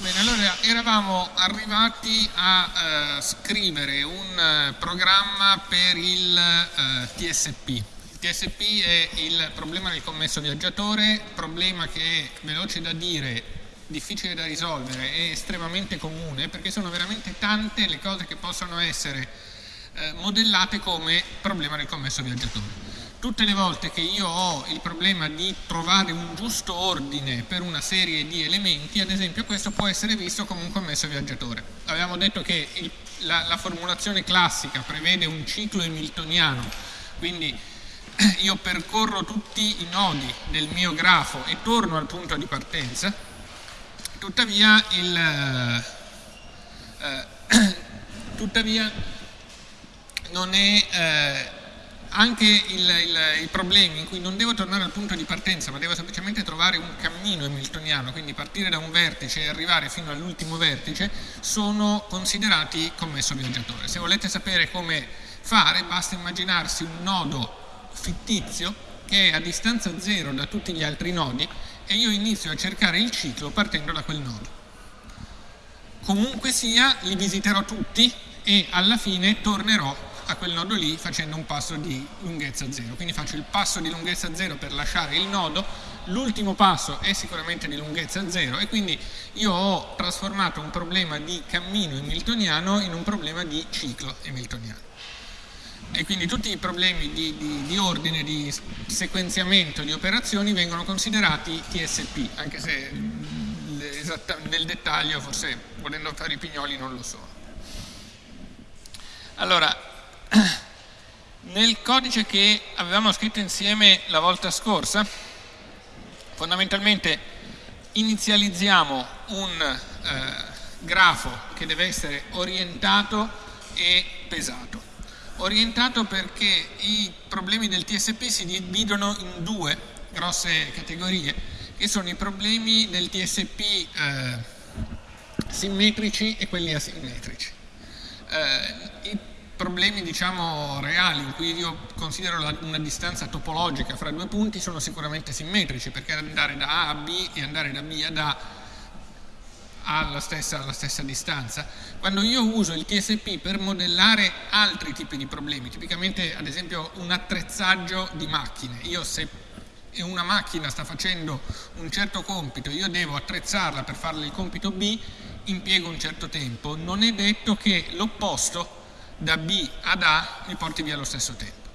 bene, allora eravamo arrivati a uh, scrivere un uh, programma per il uh, TSP. Il TSP è il problema del commesso viaggiatore, problema che è veloce da dire, difficile da risolvere e estremamente comune perché sono veramente tante le cose che possono essere modellate come problema del commesso viaggiatore tutte le volte che io ho il problema di trovare un giusto ordine per una serie di elementi, ad esempio questo può essere visto come un commesso viaggiatore. Avevamo detto che il, la, la, formulazione classica prevede un ciclo hamiltoniano, quindi io percorro tutti i nodi del mio grafo e torno al punto di partenza, tuttavia, il, eh, tuttavia non è... Eh, anche il, il, i problemi in cui non devo tornare al punto di partenza, ma devo semplicemente trovare un cammino hamiltoniano, quindi partire da un vertice e arrivare fino all'ultimo vertice, sono considerati commesso viaggiatore. Se volete sapere come fare, basta immaginarsi un nodo fittizio che è a distanza zero da tutti gli altri nodi e io inizio a cercare il ciclo partendo da quel nodo. Comunque sia, li visiterò tutti e alla fine tornerò a quel nodo lì facendo un passo di lunghezza 0. Quindi faccio il passo di lunghezza 0 per lasciare il nodo, l'ultimo passo è sicuramente di lunghezza 0 e quindi io ho trasformato un problema di cammino hamiltoniano in un problema di ciclo hamiltoniano. E quindi tutti i problemi di, di, di ordine, di sequenziamento di operazioni vengono considerati TSP, anche se nel dettaglio forse volendo fare i pignoli non lo sono. Allora, nel codice che avevamo scritto insieme la volta scorsa, fondamentalmente inizializziamo un eh, grafo che deve essere orientato e pesato. Orientato perché i problemi del TSP si dividono in due grosse categorie, che sono i problemi del TSP eh, simmetrici e quelli asimmetrici. Eh, problemi diciamo reali in cui io considero la, una distanza topologica fra due punti sono sicuramente simmetrici perché andare da A a B e andare da B ad A alla stessa, alla stessa distanza. Quando io uso il TSP per modellare altri tipi di problemi, tipicamente ad esempio un attrezzaggio di macchine, io se una macchina sta facendo un certo compito, io devo attrezzarla per farle il compito B, impiego un certo tempo, non è detto che l'opposto da B ad A mi porti via allo stesso tempo.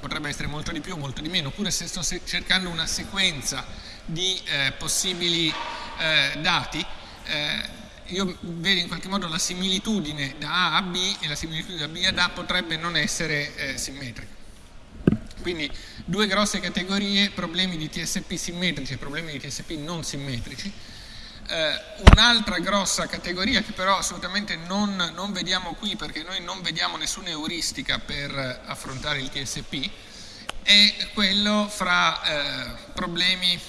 Potrebbe essere molto di più, molto di meno, oppure se sto cercando una sequenza di eh, possibili eh, dati, eh, io vedo in qualche modo la similitudine da A a B e la similitudine da B ad A potrebbe non essere eh, simmetrica. Quindi due grosse categorie, problemi di TSP simmetrici e problemi di TSP non simmetrici. Eh, un'altra grossa categoria che però assolutamente non, non, vediamo qui perché noi non vediamo nessuna euristica per affrontare il TSP è quello fra eh, problemi eh,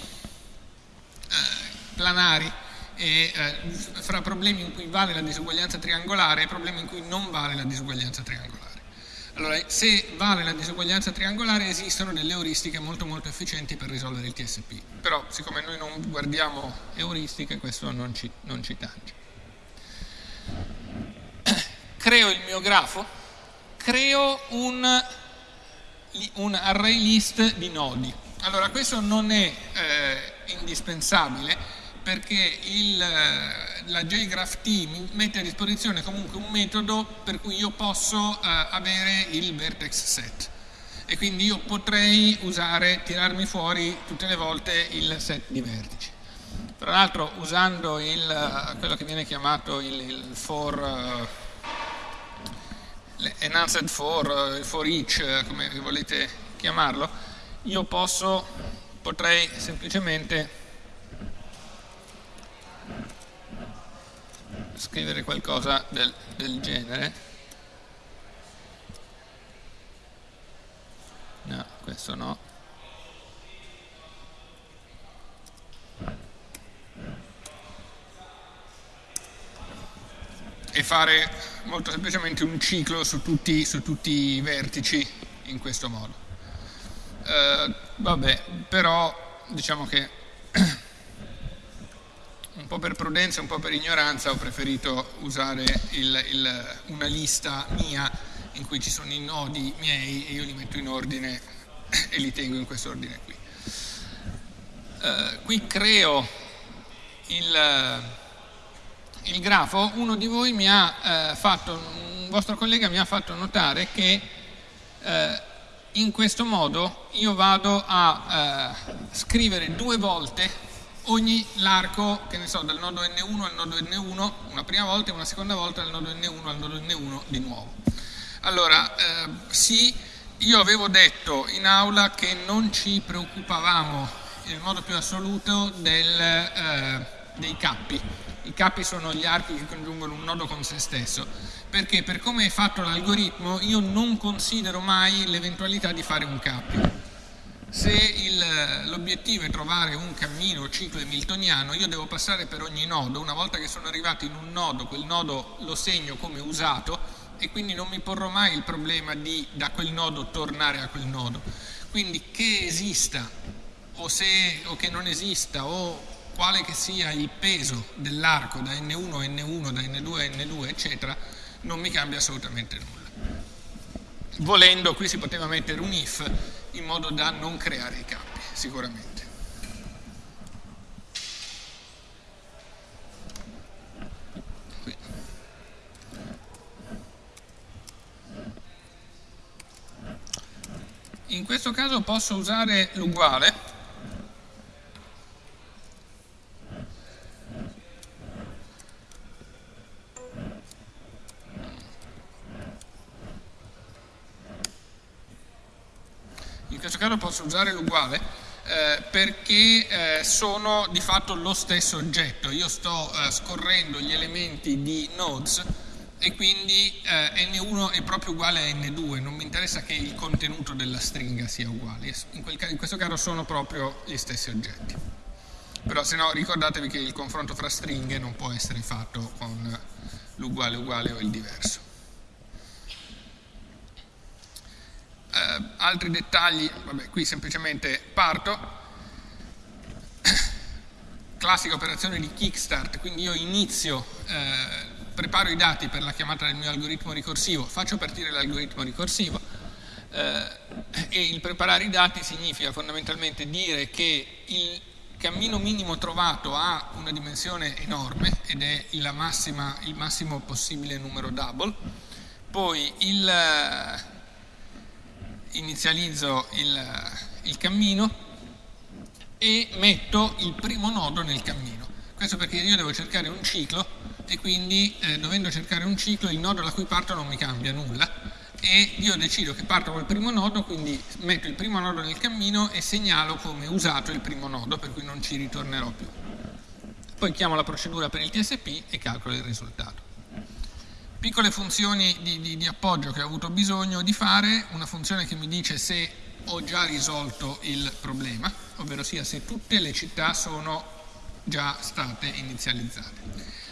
planari e eh, fra problemi in cui vale la disuguaglianza triangolare e problemi in cui non vale la disuguaglianza triangolare. Allora, se vale la disuguaglianza triangolare esistono delle euristiche molto molto efficienti per risolvere il TSP, però siccome noi non guardiamo euristiche questo non ci, non ci tange. Creo il mio grafo, creo un, un array list di nodi. Allora, questo non è eh, indispensabile perché il, la JGraphT mi mette a disposizione comunque un metodo per cui io posso eh, avere il vertex set e quindi io potrei usare, tirarmi fuori tutte le volte il set di vertici. Tra l'altro usando il, quello che viene chiamato il, il for, uh, enhanced for, uh, for each, come volete chiamarlo, io posso, potrei semplicemente scrivere qualcosa del, del genere. No, questo no. E fare molto semplicemente un ciclo su tutti, su tutti i vertici in questo modo. Uh, vabbè, però diciamo che po' per prudenza, un po' per ignoranza ho preferito usare il, il, una lista mia in cui ci sono i nodi miei e io li metto in ordine e li tengo in questo ordine qui. Uh, qui creo il, il, grafo, uno di voi mi ha uh, fatto, un vostro collega mi ha fatto notare che uh, in questo modo io vado a scrivere due volte ogni l'arco, che ne so, dal nodo N1 al nodo N1, una prima volta e una seconda volta dal nodo N1 al nodo N1 di nuovo. Allora, eh, sì, io avevo detto in aula che non ci preoccupavamo nel modo più assoluto del, eh, dei cappi. I cappi sono gli archi che congiungono un nodo con se stesso, perché per come è fatto l'algoritmo io non considero mai l'eventualità di fare un cappio se l'obiettivo è trovare un cammino ciclo hamiltoniano, io devo passare per ogni nodo, una volta che sono arrivato in un nodo, quel nodo lo segno come usato e quindi non mi porrò mai il problema di da quel nodo tornare a quel nodo. Quindi che esista o, se, o che non esista o quale che sia il peso dell'arco da N1 a N1, da N2 a N2, eccetera, non mi cambia assolutamente nulla. Volendo, qui si poteva mettere un if in modo da non creare i campi, sicuramente. In questo caso posso usare l'uguale questo caso posso usare l'uguale eh, perché eh, sono di fatto lo stesso oggetto. Io sto eh, scorrendo gli elementi di nodes e quindi eh, n1 è proprio uguale a n2, non mi interessa che il contenuto della stringa sia uguale, in, quel, in questo caso sono proprio gli stessi oggetti. Però se no ricordatevi che il confronto fra stringhe non può essere fatto con l'uguale uguale o il diverso. eh, altri dettagli, vabbè, qui semplicemente parto. Classica operazione di kickstart, quindi io inizio, eh, preparo i dati per la chiamata del mio algoritmo ricorsivo, faccio partire l'algoritmo ricorsivo eh, e il preparare i dati significa fondamentalmente dire che il cammino minimo trovato ha una dimensione enorme ed è massima, il massimo possibile numero double, poi il, inizializzo il, il cammino e metto il primo nodo nel cammino. Questo perché io devo cercare un ciclo e quindi eh, dovendo cercare un ciclo il nodo da cui parto non mi cambia nulla e io decido che parto col primo nodo, quindi metto il primo nodo nel cammino e segnalo come usato il primo nodo, per cui non ci ritornerò più. Poi chiamo la procedura per il TSP e calcolo il risultato piccole funzioni di, di, di, appoggio che ho avuto bisogno di fare, una funzione che mi dice se ho già risolto il problema, ovvero sia se tutte le città sono già state inizializzate.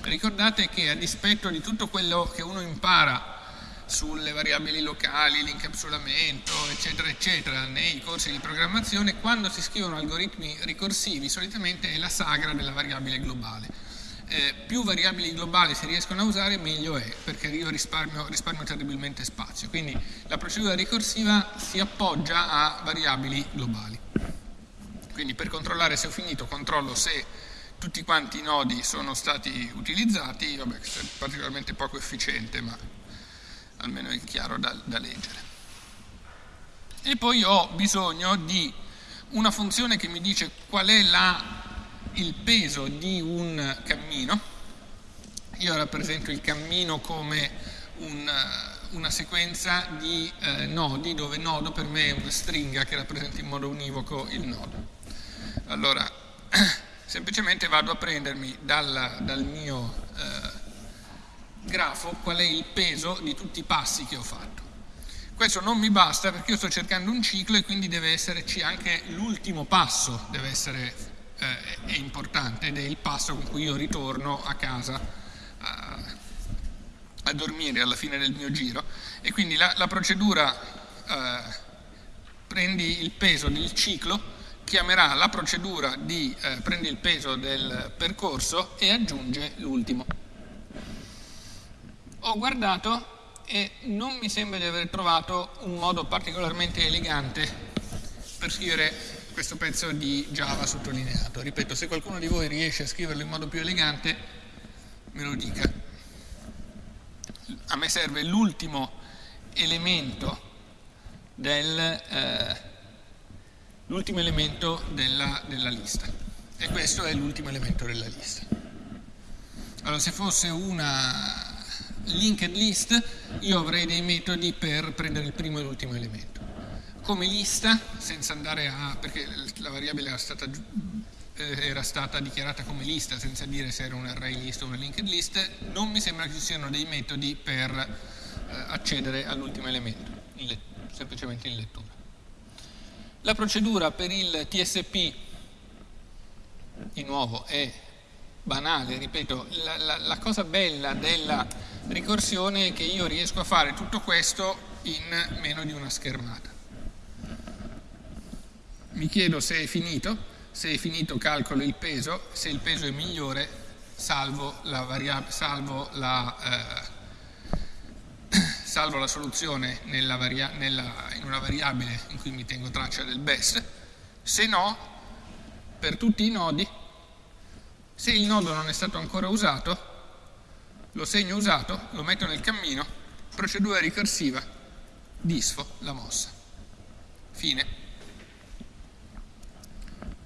Ricordate che a dispetto di tutto quello che uno impara sulle variabili locali, l'incapsulamento, eccetera, eccetera, nei corsi di programmazione, quando si scrivono algoritmi ricorsivi solitamente è la sagra della variabile globale eh, più variabili globali si riescono a usare meglio è, perché io risparmio, risparmio terribilmente spazio. Quindi la procedura ricorsiva si appoggia a variabili globali. Quindi per controllare se ho finito controllo se tutti quanti i nodi sono stati utilizzati, vabbè questo è particolarmente poco efficiente ma almeno è chiaro da, da leggere. E poi ho bisogno di una funzione che mi dice qual è la il peso di un cammino, io rappresento il cammino come un, una sequenza di eh, nodi dove nodo per me è una stringa che rappresenta in modo univoco il nodo. Allora, semplicemente vado a prendermi dal, dal mio eh, grafo qual è il peso di tutti i passi che ho fatto. Questo non mi basta perché io sto cercando un ciclo e quindi deve esserci anche l'ultimo passo, deve essere eh, è importante ed è il passo con cui io ritorno a casa a, a dormire alla fine del mio giro e quindi la, la procedura eh, prendi il peso del ciclo chiamerà la procedura di eh, prendi il peso del percorso e aggiunge l'ultimo. Ho guardato e non mi sembra di aver trovato un modo particolarmente elegante per scrivere questo pezzo di Java sottolineato. Ripeto, se qualcuno di voi riesce a scriverlo in modo più elegante, me lo dica. A me serve l'ultimo elemento del, eh, l'ultimo elemento della, della lista e questo è l'ultimo elemento della lista. Allora, se fosse una linked list, io avrei dei metodi per prendere il primo e l'ultimo elemento. Come lista, senza andare a... perché la variabile era stata, eh, era stata dichiarata come lista, senza dire se era un array list o una linked list, non mi sembra che ci siano dei metodi per eh, accedere all'ultimo elemento, in semplicemente in lettura. La procedura per il TSP, di nuovo, è banale, ripeto, la, la, la, cosa bella della ricorsione è che io riesco a fare tutto questo in meno di una schermata. Mi chiedo se è finito, se è finito calcolo il peso, se il peso è migliore salvo la, salvo la, eh, salvo la soluzione nella nella, in una variabile in cui mi tengo traccia del best, se no per tutti i nodi se il nodo non è stato ancora usato, lo segno usato, lo metto nel cammino, procedura ricorsiva, disfo la mossa. Fine.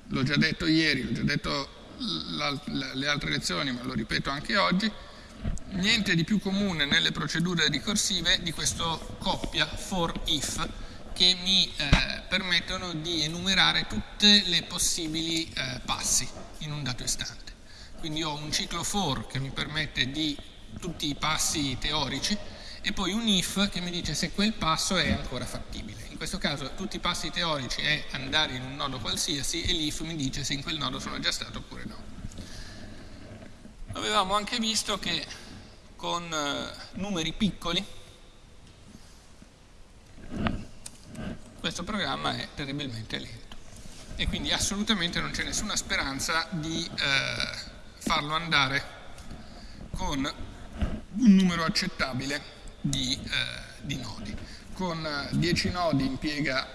L'ho già detto ieri, l'ho già detto le altre lezioni, ma lo ripeto anche oggi, niente di più comune nelle procedure ricorsive di questo coppia for if che mi eh, permettono di enumerare tutte le possibili eh, passi in un dato istante quindi ho un ciclo for che mi permette di tutti i passi teorici e poi un if che mi dice se quel passo è ancora fattibile. In questo caso tutti i passi teorici è andare in un nodo qualsiasi e l'if mi dice se in quel nodo sono già stato oppure no. Avevamo anche visto che con eh, numeri piccoli questo programma è terribilmente lento e quindi assolutamente non c'è nessuna speranza di eh, farlo andare con un numero accettabile di, eh, di nodi. Con 10 eh, nodi impiega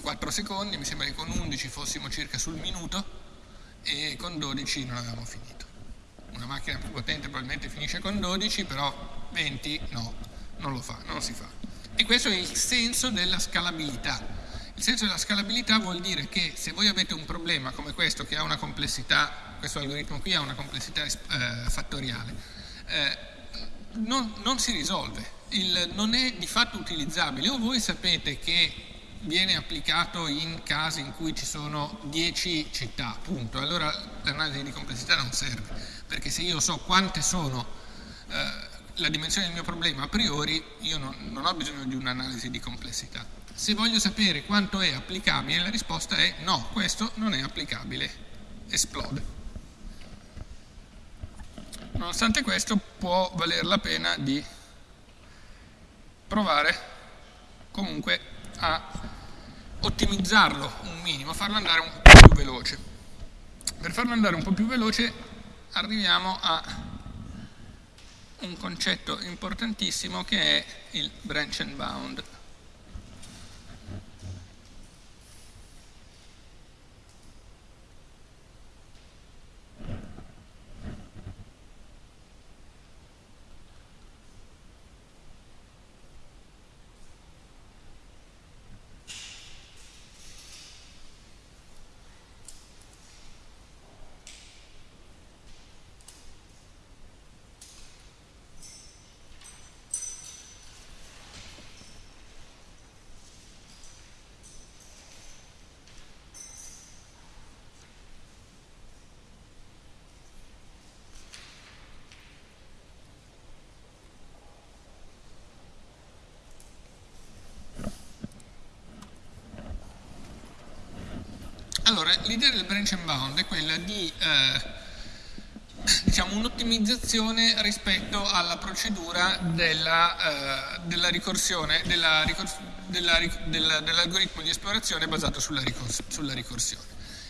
4 secondi, mi sembra che con 11 fossimo circa sul minuto e con 12 non avevamo finito. Una macchina più potente probabilmente finisce con 12, però 20 no, non lo fa, non si fa. E questo è il senso della scalabilità. Il senso della scalabilità vuol dire che se voi avete un problema come questo che ha una complessità questo algoritmo qui ha una complessità eh, fattoriale, eh, non, non, si risolve, Il, non è di fatto utilizzabile o voi sapete che viene applicato in casi in cui ci sono 10 città, punto, allora l'analisi di complessità non serve, perché se io so quante sono eh, la dimensione del mio problema a priori, io non, non ho bisogno di un'analisi di complessità. Se voglio sapere quanto è applicabile, la risposta è no, questo non è applicabile, esplode. Nonostante questo può valer la pena di provare comunque a ottimizzarlo un minimo, farlo andare un po' più veloce. Per farlo andare un po' più veloce arriviamo a un concetto importantissimo che è il branch and bound. Allora, l'idea del branch and bound è quella di eh, diciamo, un'ottimizzazione rispetto alla procedura della, eh, della ricorsione, della ricors dell'algoritmo di esplorazione basato sulla, ricors sulla ricorsione.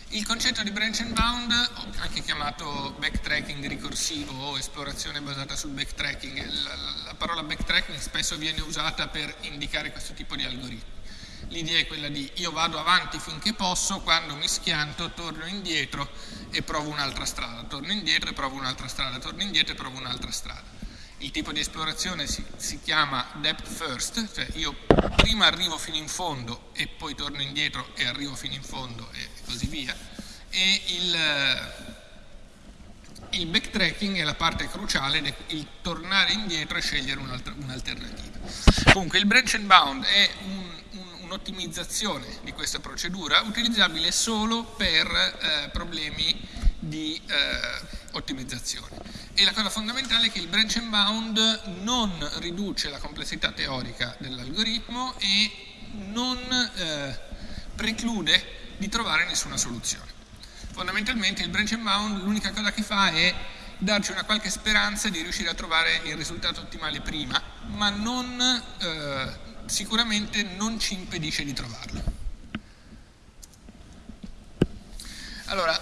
Il concetto di branch and bound, anche chiamato backtracking ricorsivo o esplorazione basata sul backtracking, la, la parola backtracking spesso viene usata per indicare questo tipo di algoritmi. L'idea è quella di io vado avanti finché posso, quando mi schianto torno indietro e provo un'altra strada, torno indietro e provo un'altra strada, torno indietro e provo un'altra strada. Il tipo di esplorazione si, si, chiama depth first, cioè io prima arrivo fino in fondo e poi torno indietro e arrivo fino in fondo e così via. E il, il backtracking è la parte cruciale, il tornare indietro e scegliere un'alternativa. Comunque il branch and bound è un un'ottimizzazione di questa procedura utilizzabile solo per eh, problemi di eh, ottimizzazione. E la cosa fondamentale è che il branch and bound non riduce la complessità teorica dell'algoritmo e non eh, preclude di trovare nessuna soluzione. Fondamentalmente il branch and bound l'unica cosa che fa è darci una qualche speranza di riuscire a trovare il risultato ottimale prima, ma non eh, sicuramente non ci impedisce di trovarlo. Allora,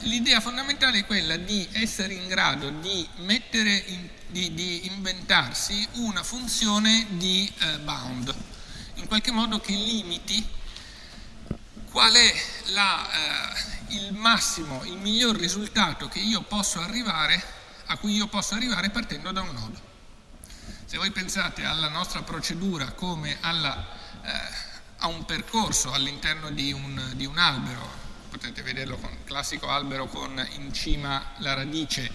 l'idea fondamentale è quella di essere in grado di, in, di, di inventarsi una funzione di eh, bound, in qualche modo che limiti qual è la, eh, il massimo, il miglior risultato che io posso arrivare, a cui io posso arrivare partendo da un nodo. Se voi pensate alla nostra procedura come alla, eh, a un percorso all'interno di, di un, albero, potete vederlo con il classico albero con in cima la radice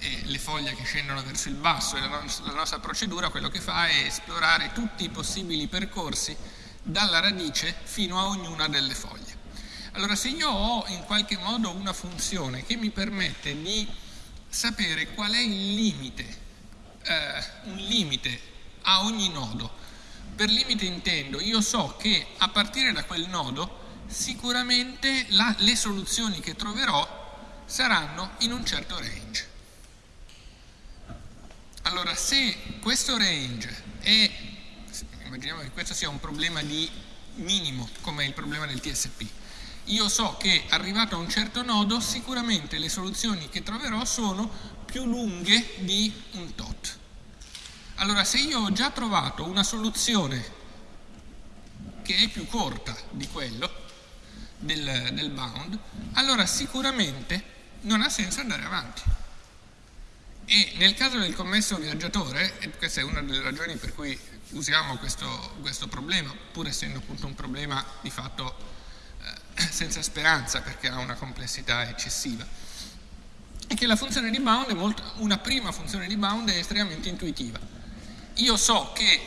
e le foglie che scendono verso il basso la, la nostra procedura quello che fa è esplorare tutti i possibili percorsi dalla radice fino a ognuna delle foglie. Allora se io ho in qualche modo una funzione che mi permette di sapere qual è il limite eh, un limite a ogni nodo. Per limite intendo, io so che a partire da quel nodo sicuramente la, le soluzioni che troverò saranno in un certo range. Allora, se questo range è, immaginiamo che questo sia un problema di minimo, come il problema del TSP, io so che arrivato a un certo nodo sicuramente le soluzioni che troverò sono più lunghe di un tot. Allora se io ho già trovato una soluzione che è più corta di quello del, del bound, allora sicuramente non ha senso andare avanti. E nel caso del commesso viaggiatore, e questa è una delle ragioni per cui usiamo questo, questo problema, pur essendo appunto un problema di fatto eh, senza speranza perché ha una complessità eccessiva, è che la funzione di bound è molto, una prima funzione di bound è estremamente intuitiva. Io so che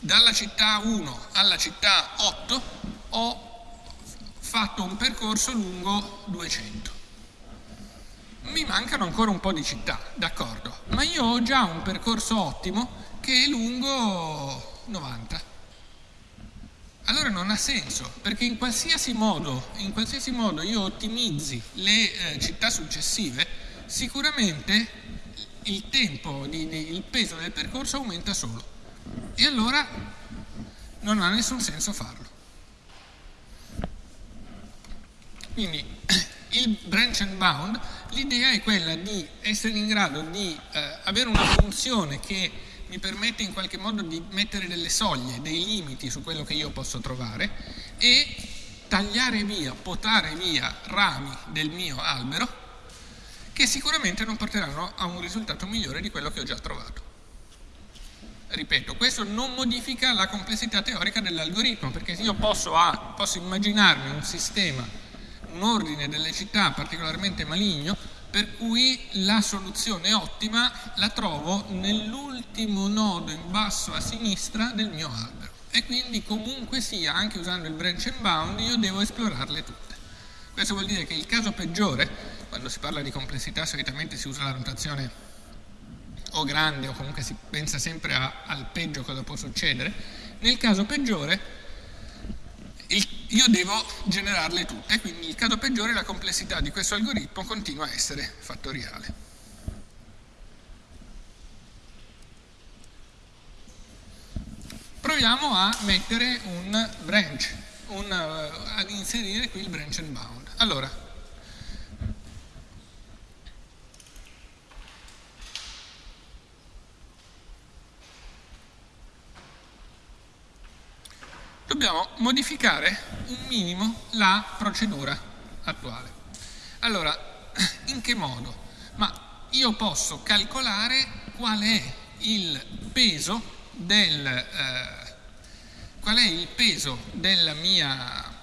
dalla città 1 alla città 8 ho fatto un percorso lungo 200. Mi mancano ancora un po' di città, d'accordo, ma io ho già un percorso ottimo che è lungo 90. Allora non ha senso, perché in qualsiasi modo, in qualsiasi modo io ottimizzi le eh, città successive, sicuramente il tempo, di, di, il peso del percorso aumenta solo. E allora non ha nessun senso farlo. Quindi il branch and bound, l'idea è quella di essere in grado di eh, avere una funzione che mi permette in qualche modo di mettere delle soglie, dei limiti su quello che io posso trovare e tagliare via, potare via rami del mio albero che sicuramente non porteranno a un risultato migliore di quello che ho già trovato. Ripeto, questo non modifica la complessità teorica dell'algoritmo, perché io posso, ah, posso immaginarmi un sistema, un ordine delle città particolarmente maligno, per cui la soluzione ottima la trovo nell'ultimo nodo in basso a sinistra del mio albero e quindi comunque sia, anche usando il branch and bound, io devo esplorarle tutte. Questo vuol dire che il caso peggiore, quando si parla di complessità solitamente si usa la notazione o grande o comunque si pensa sempre a, al peggio cosa può succedere, nel caso peggiore io devo generarle tutte, quindi il caso peggiore la complessità di questo algoritmo continua a essere fattoriale. Proviamo a mettere un branch, un, uh, ad inserire qui il branch and bound. Allora, dobbiamo modificare un minimo la procedura attuale. Allora, in che modo? Ma io posso calcolare qual è il peso del, eh, qual è il peso mia,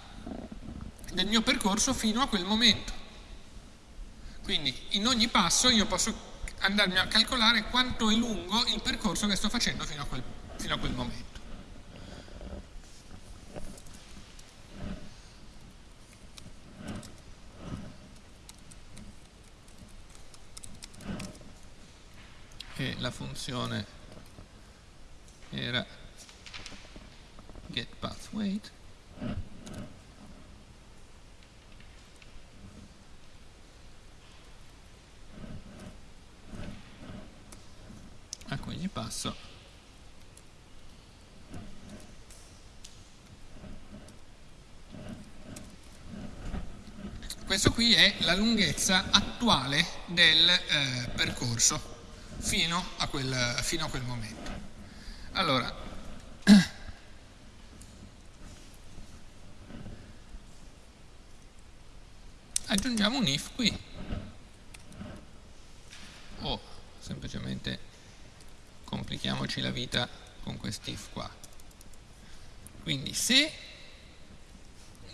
del mio percorso fino a quel momento. Quindi in ogni passo io posso andarmi a calcolare quanto è lungo il percorso che sto facendo fino a quel, fino a quel momento. e la funzione era getPathWeight a cui gli passo questo qui è la lunghezza attuale del eh, percorso fino a quel, fino a quel momento. Allora, aggiungiamo un if qui o semplicemente complichiamoci la vita con quest'if qua. Quindi se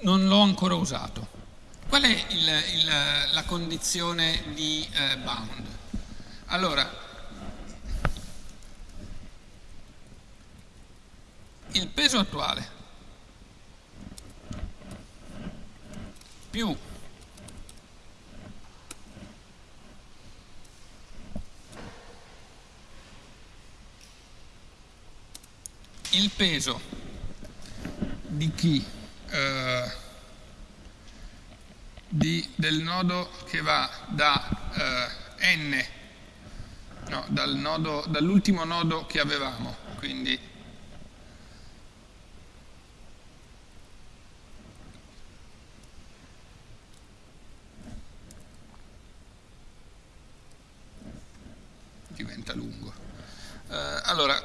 non l'ho ancora usato, qual è il, il, la condizione di eh, bound? Allora, il peso attuale. Più. Il peso di chi eh, di, del nodo che va da eh, n no, dal dall'ultimo nodo che avevamo quindi diventa lungo. Eh, allora,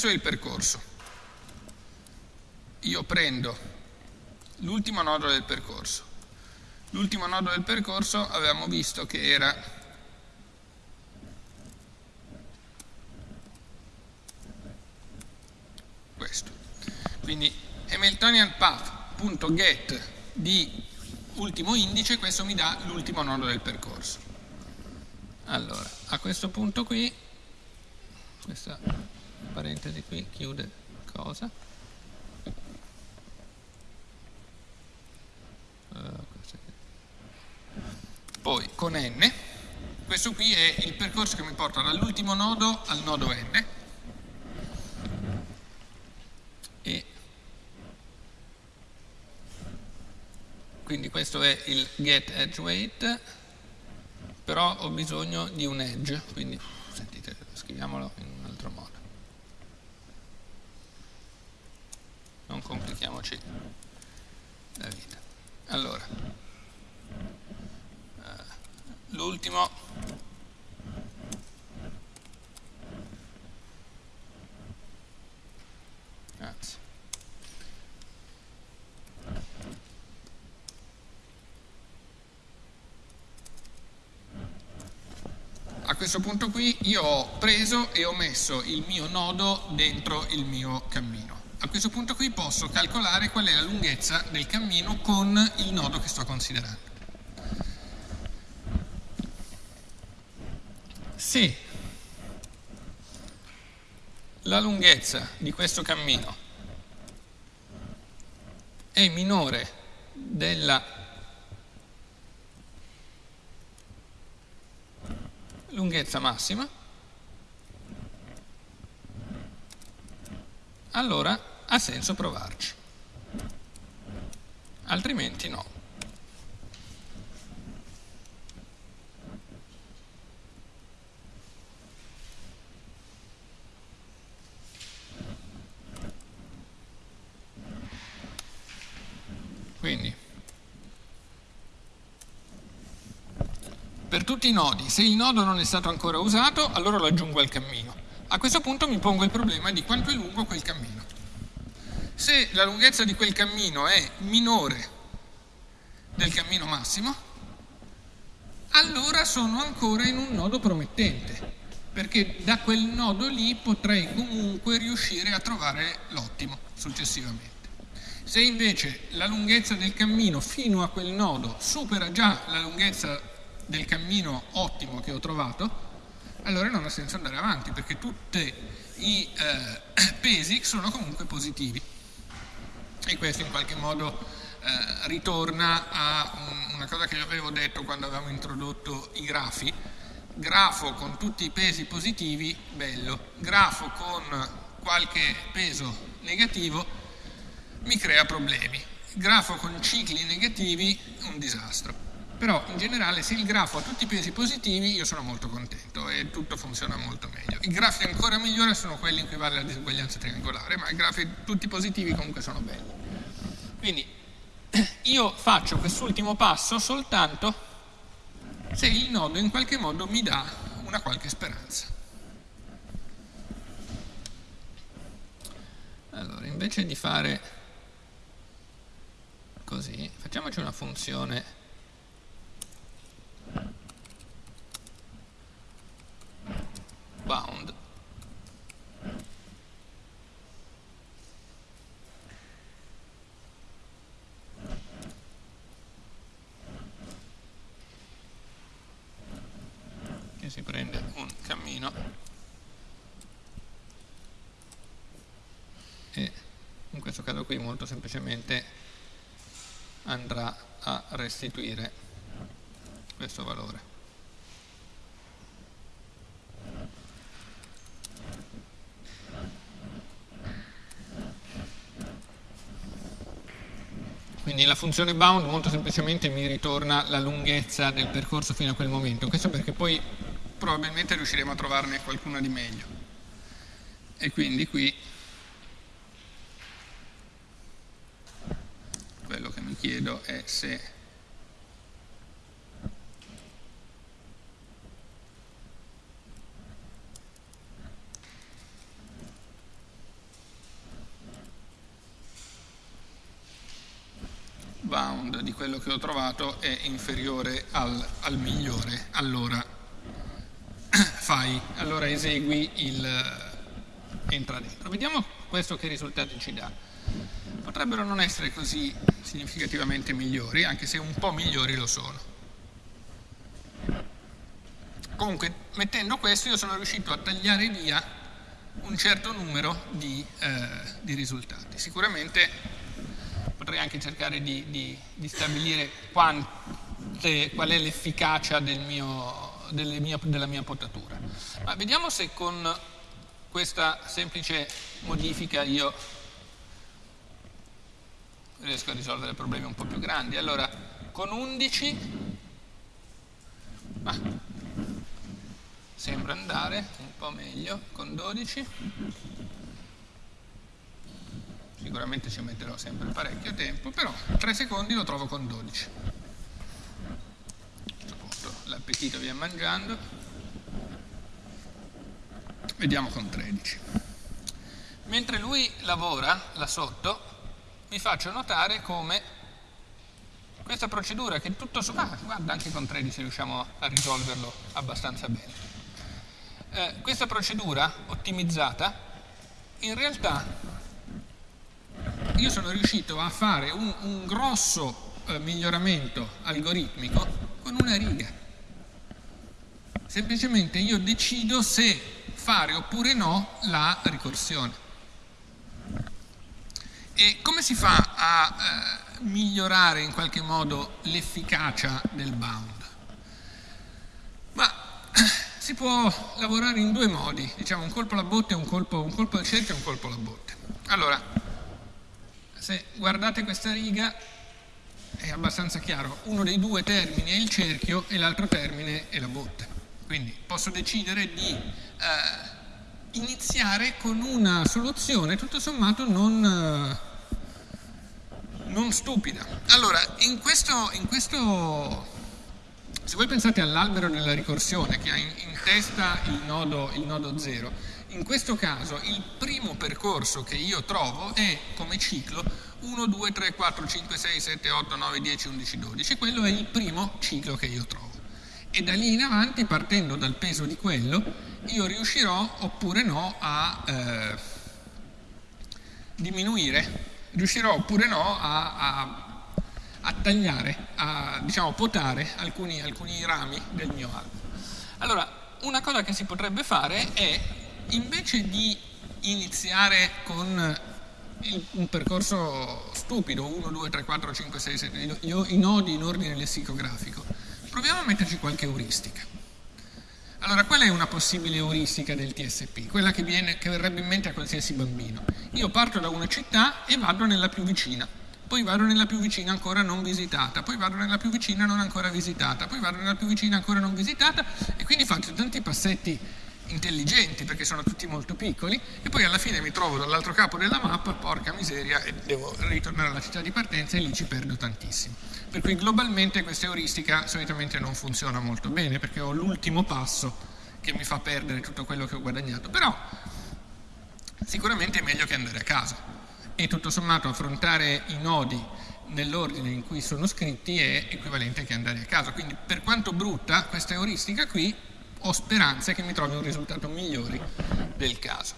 questo è il percorso. Io prendo l'ultimo nodo del percorso. L'ultimo nodo del percorso avevamo visto che era questo. Quindi Hamiltonian path.get di ultimo indice, questo mi dà l'ultimo nodo del percorso. Allora, a questo punto qui, questa parentesi qui chiude cosa? Uh, Poi con n, questo qui è il percorso che mi porta dall'ultimo nodo al nodo n. E quindi questo è il get edge weight però ho bisogno di un edge, quindi sentite, scriviamolo in un altro modo. Non complichiamoci la vita. Allora, eh, l'ultimo a questo punto qui io ho preso e ho messo il mio nodo dentro il mio cammino. A questo punto qui posso calcolare qual è la lunghezza del cammino con il nodo che sto considerando. Se la lunghezza di questo cammino è minore della lunghezza massima, allora ha senso provarci, altrimenti no. Quindi, per tutti i nodi, se il nodo non è stato ancora usato, allora lo aggiungo al cammino. A questo punto mi pongo il problema di quanto è lungo quel cammino. Se la lunghezza di quel cammino è minore del cammino massimo, allora sono ancora in un nodo promettente, perché da quel nodo lì potrei comunque riuscire a trovare l'ottimo successivamente. Se invece la lunghezza del cammino fino a quel nodo supera già la lunghezza del cammino ottimo che ho trovato, allora non ha senso andare avanti perché tutti i eh, pesi sono comunque positivi. E questo in qualche modo eh, ritorna a un, una cosa che avevo detto quando avevamo introdotto i grafi. Grafo con tutti i pesi positivi, bello. Grafo con qualche peso negativo, mi crea problemi. Grafo con cicli negativi, un disastro. Però in generale se il grafo ha tutti i pesi positivi io sono molto contento e tutto funziona molto meglio. I grafi ancora migliori sono quelli in cui vale la diseguaglianza triangolare, ma i grafi tutti positivi comunque sono belli. Quindi io faccio quest'ultimo passo soltanto se il nodo in qualche modo mi dà una qualche speranza. Allora, invece di fare così, facciamoci una funzione bound. Che si prende un cammino. E in questo caso qui molto semplicemente andrà a restituire questo valore Quindi la funzione bound molto semplicemente mi ritorna la lunghezza del percorso fino a quel momento. Questo perché poi probabilmente riusciremo a trovarne qualcuna di meglio. E quindi qui quello che mi chiedo è se bound di quello che ho trovato è inferiore al, al migliore, allora fai, allora esegui il entra dentro. Vediamo questo che risultati ci dà. Potrebbero non essere così significativamente migliori, anche se un po' migliori lo sono. Comunque, mettendo questo io sono riuscito a tagliare via un certo numero di, eh, di risultati. Sicuramente potrei anche cercare di, di, di stabilire quante, qual è l'efficacia del della mia potatura. Ma vediamo se con questa semplice modifica io riesco a risolvere problemi un po' più grandi. Allora, con 11 ah, sembra andare un po' meglio, con 12 sicuramente ci metterò sempre parecchio tempo, però 3 secondi lo trovo con 12. A questo punto l'appetito via mangiando. Vediamo con 13. Mentre lui lavora là sotto, vi faccio notare come questa procedura che tutto sommato, ah, guarda anche con 13 riusciamo a risolverlo abbastanza bene. Eh, questa procedura ottimizzata in realtà io sono riuscito a fare un, un grosso eh, miglioramento algoritmico con una riga. Semplicemente io decido se fare oppure no la ricorsione. E come si fa a eh, migliorare in qualche modo l'efficacia del bound? Ma si può lavorare in due modi, diciamo un colpo alla botte, un colpo, un colpo al cerchio e un colpo alla botte. Allora, se guardate questa riga è abbastanza chiaro, uno dei due termini è il cerchio e l'altro termine è la botte. Quindi posso decidere di eh, iniziare con una soluzione tutto sommato non, eh, non stupida. Allora, in questo, in questo se voi pensate all'albero della ricorsione che ha in, in testa il nodo, il nodo 0, in questo caso il primo percorso che io trovo è come ciclo 1, 2, 3, 4, 5, 6, 7, 8, 9, 10, 11, 12. Quello è il primo ciclo che io trovo. E da lì in avanti, partendo dal peso di quello, io riuscirò oppure no a eh, diminuire, riuscirò oppure no a, a a tagliare, a diciamo, potare alcuni, alcuni rami del mio albero. Allora, una cosa che si potrebbe fare è, invece di iniziare con un percorso stupido, 1, 2, 3, 4, 5, 6, 7, i nodi in ordine lessicografico, proviamo a metterci qualche euristica. Allora, qual è una possibile euristica del TSP? Quella che, viene, che verrebbe in mente a qualsiasi bambino. Io parto da una città e vado nella più vicina poi vado nella più vicina ancora non visitata, poi vado nella più vicina non ancora visitata, poi vado nella più vicina ancora non visitata e quindi faccio tanti passetti intelligenti perché sono tutti molto piccoli e poi alla fine mi trovo dall'altro capo della mappa, porca miseria, e devo ritornare alla città di partenza e lì ci perdo tantissimo. Per cui globalmente questa euristica solitamente non funziona molto bene perché ho l'ultimo passo che mi fa perdere tutto quello che ho guadagnato, però sicuramente è meglio che andare a casa e tutto sommato affrontare i nodi nell'ordine in cui sono scritti è equivalente che andare a caso. Quindi per quanto brutta questa euristica qui, ho speranza che mi trovi un risultato migliore del caso.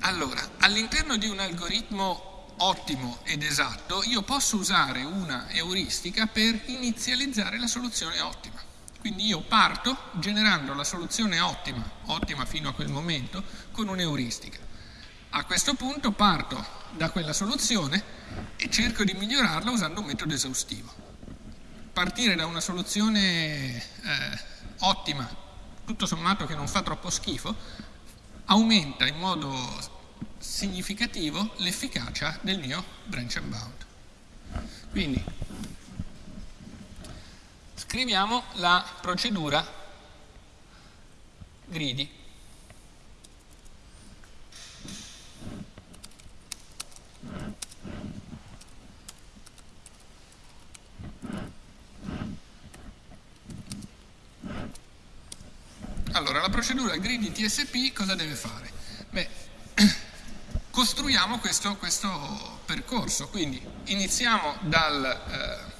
Allora, all'interno di un algoritmo ottimo ed esatto, io posso usare una euristica per inizializzare la soluzione ottima. Quindi io parto generando la soluzione ottima, ottima fino a quel momento, con un'euristica. A questo punto parto da quella soluzione e cerco di migliorarla usando un metodo esaustivo. Partire da una soluzione eh, ottima, tutto sommato che non fa troppo schifo, aumenta in modo significativo l'efficacia del mio branch and bound. Quindi scriviamo la procedura greedy. Allora, la procedura greedy TSP cosa deve fare? Beh, costruiamo questo, questo, percorso, quindi iniziamo dal... Eh,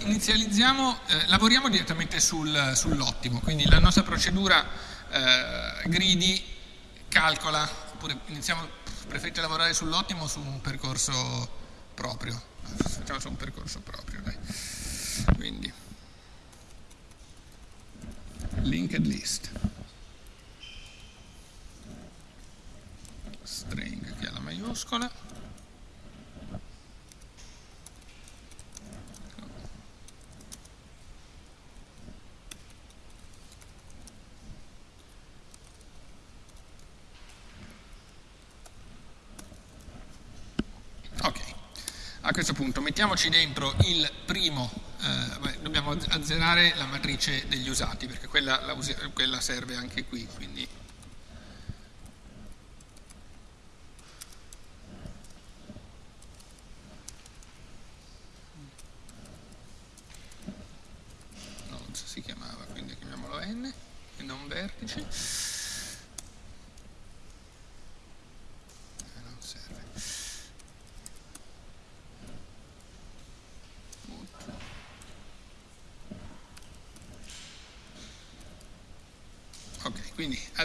inizializziamo, eh, lavoriamo direttamente sul, sull'ottimo, quindi la nostra procedura eh, greedy calcola, oppure iniziamo, preferite lavorare sull'ottimo o su un percorso proprio? Facciamo su un percorso proprio, dai. Quindi, linked list. String che ha la maiuscola. questo punto mettiamoci dentro il primo, eh, dobbiamo azzerare la matrice degli usati perché quella, quella serve anche qui, quindi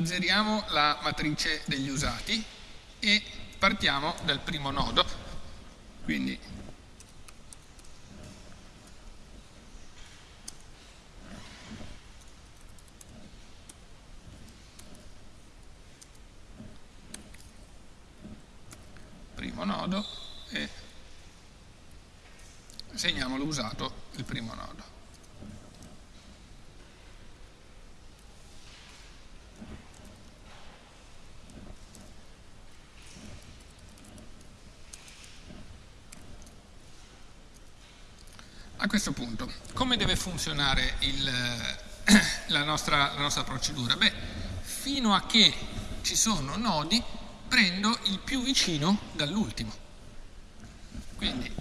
azzeriamo la matrice degli usati e partiamo dal primo nodo. usato il primo nodo. A questo punto, come deve funzionare il, eh, la, nostra, la nostra procedura? Beh, fino a che ci sono nodi, prendo il più vicino dall'ultimo. Quindi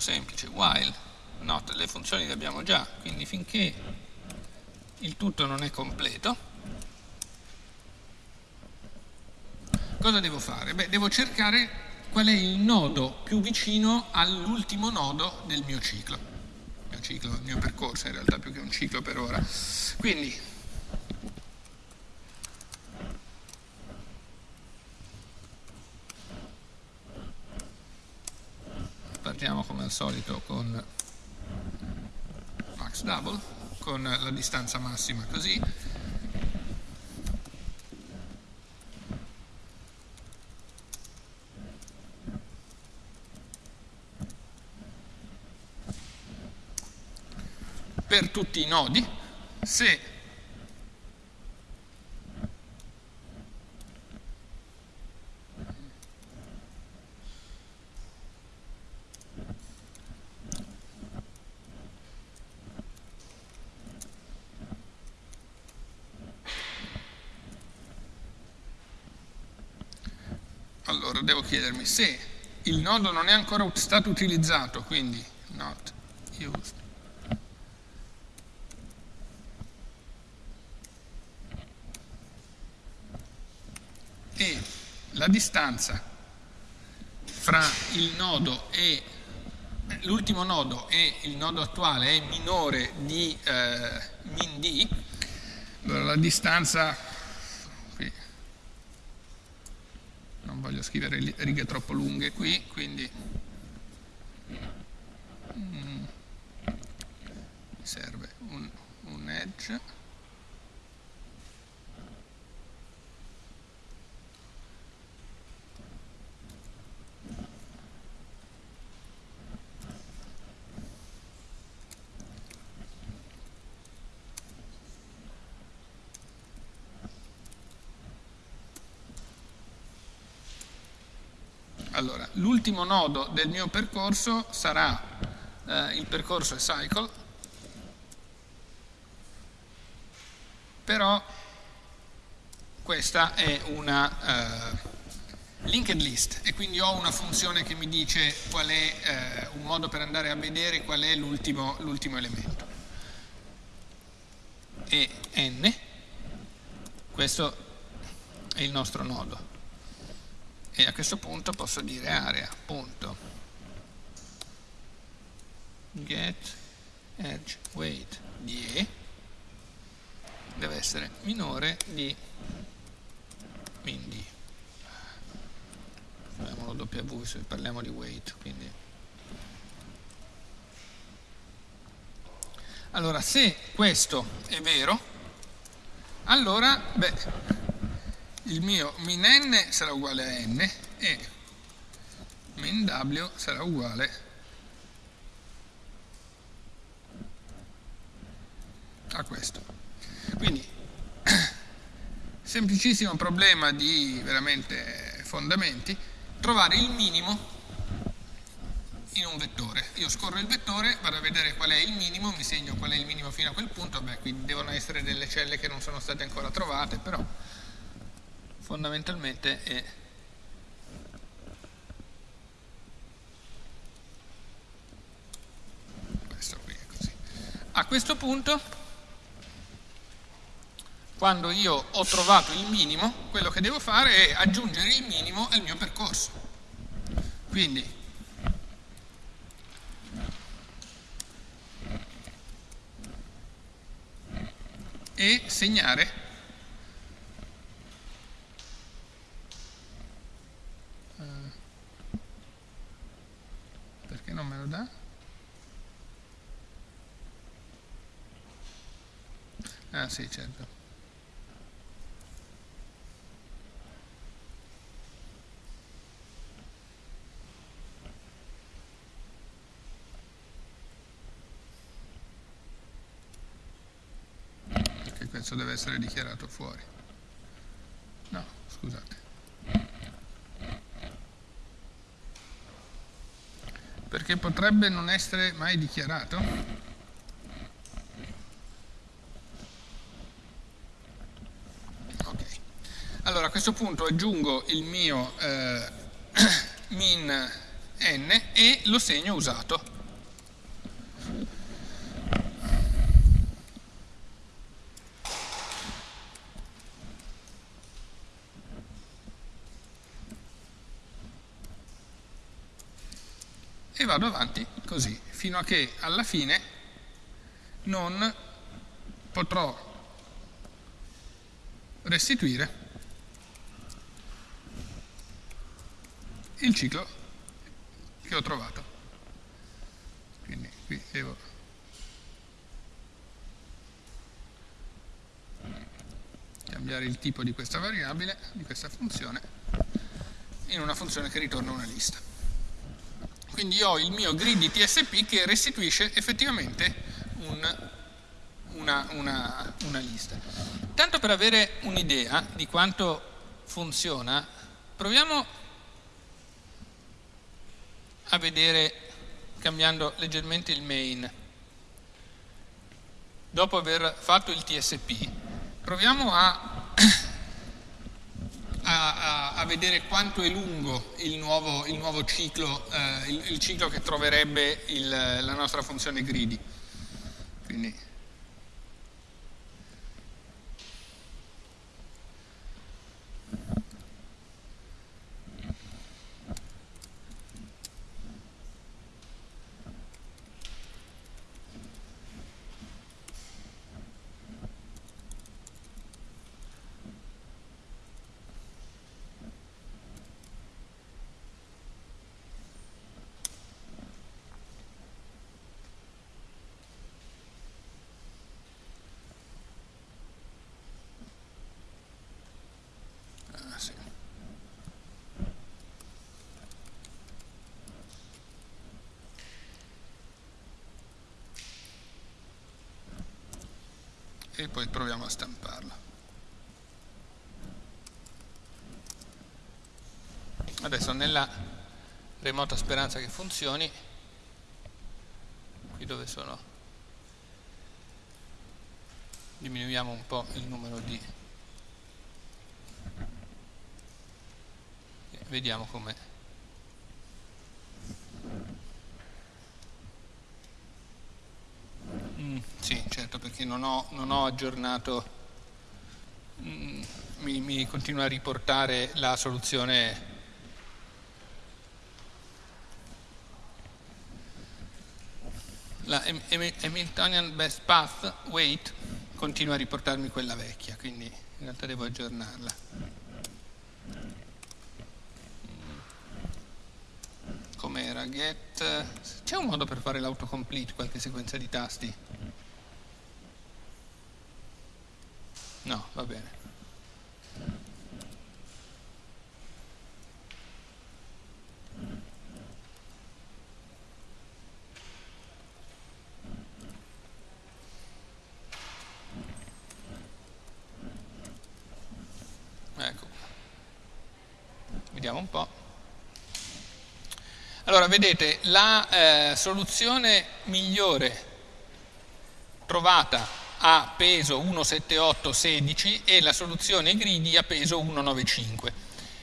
molto semplice, while, not, le funzioni le abbiamo già, quindi finché il tutto non è completo, cosa devo fare? Beh, devo cercare qual è il nodo più vicino all'ultimo nodo del mio ciclo. Il mio ciclo, il mio percorso in realtà più che un ciclo per ora. Quindi partiamo come al solito con max double, con la distanza massima così, per tutti i nodi se allora devo chiedermi se il nodo non è ancora stato utilizzato, quindi not used, e la distanza fra il nodo e l'ultimo nodo e il nodo attuale è minore di eh, min d, allora la distanza, qui non voglio scrivere righe troppo lunghe qui, quindi mm, mi serve un, un edge Allora, l'ultimo nodo del mio percorso sarà eh, il percorso cycle, però questa è una eh, linked list e quindi ho una funzione che mi dice qual è eh, un modo per andare a vedere qual è l'ultimo elemento. E n, questo è il nostro nodo e a questo punto posso dire area punto. Get edge weight di E deve essere minore di min D chiamiamolo W se parliamo di weight quindi. Allora se questo è vero allora beh il mio min n sarà uguale a n e min w sarà uguale a questo. Quindi, semplicissimo problema di veramente fondamenti, trovare il minimo in un vettore. Io scorro il vettore, vado a vedere qual è il minimo, mi segno qual è il minimo fino a quel punto, beh, qui devono essere delle celle che non sono state ancora trovate, però fondamentalmente è questo qui è così. A questo punto, quando io ho trovato il minimo, quello che devo fare è aggiungere il minimo al mio percorso. Quindi e segnare dà? Ah sì, certo. Perché questo deve essere dichiarato fuori. No, scusate. Perché potrebbe non essere mai dichiarato. Allora a questo punto aggiungo il mio eh, min n e lo segno usato. e vado avanti così, fino a che alla fine non potrò restituire il ciclo che ho trovato. Quindi qui devo cambiare il tipo di questa variabile, di questa funzione, in una funzione che ritorna una lista. Quindi ho il mio grid TSP che restituisce effettivamente un, una, una, una lista. Tanto per avere un'idea di quanto funziona, proviamo a vedere, cambiando leggermente il main, dopo aver fatto il TSP, proviamo a a, a, a, vedere quanto è lungo il nuovo, il nuovo ciclo, eh, il, il, ciclo che troverebbe il, la nostra funzione greedy. Quindi, e poi proviamo a stamparla. Adesso nella remota speranza che funzioni, qui dove sono, diminuiamo un po' il numero di, vediamo com'è. Sì, certo, perché non ho, non ho aggiornato, mm, mi, mi continua a riportare la soluzione la Hamiltonian Best Path Weight continua a riportarmi quella vecchia, quindi in realtà devo aggiornarla. Com'era? Get. C'è un modo per fare l'autocomplete, qualche sequenza di tasti? No, va bene. Ecco. Vediamo un po'. Allora, vedete, la eh, soluzione migliore trovata a peso 17816 e la soluzione greedy a peso 195.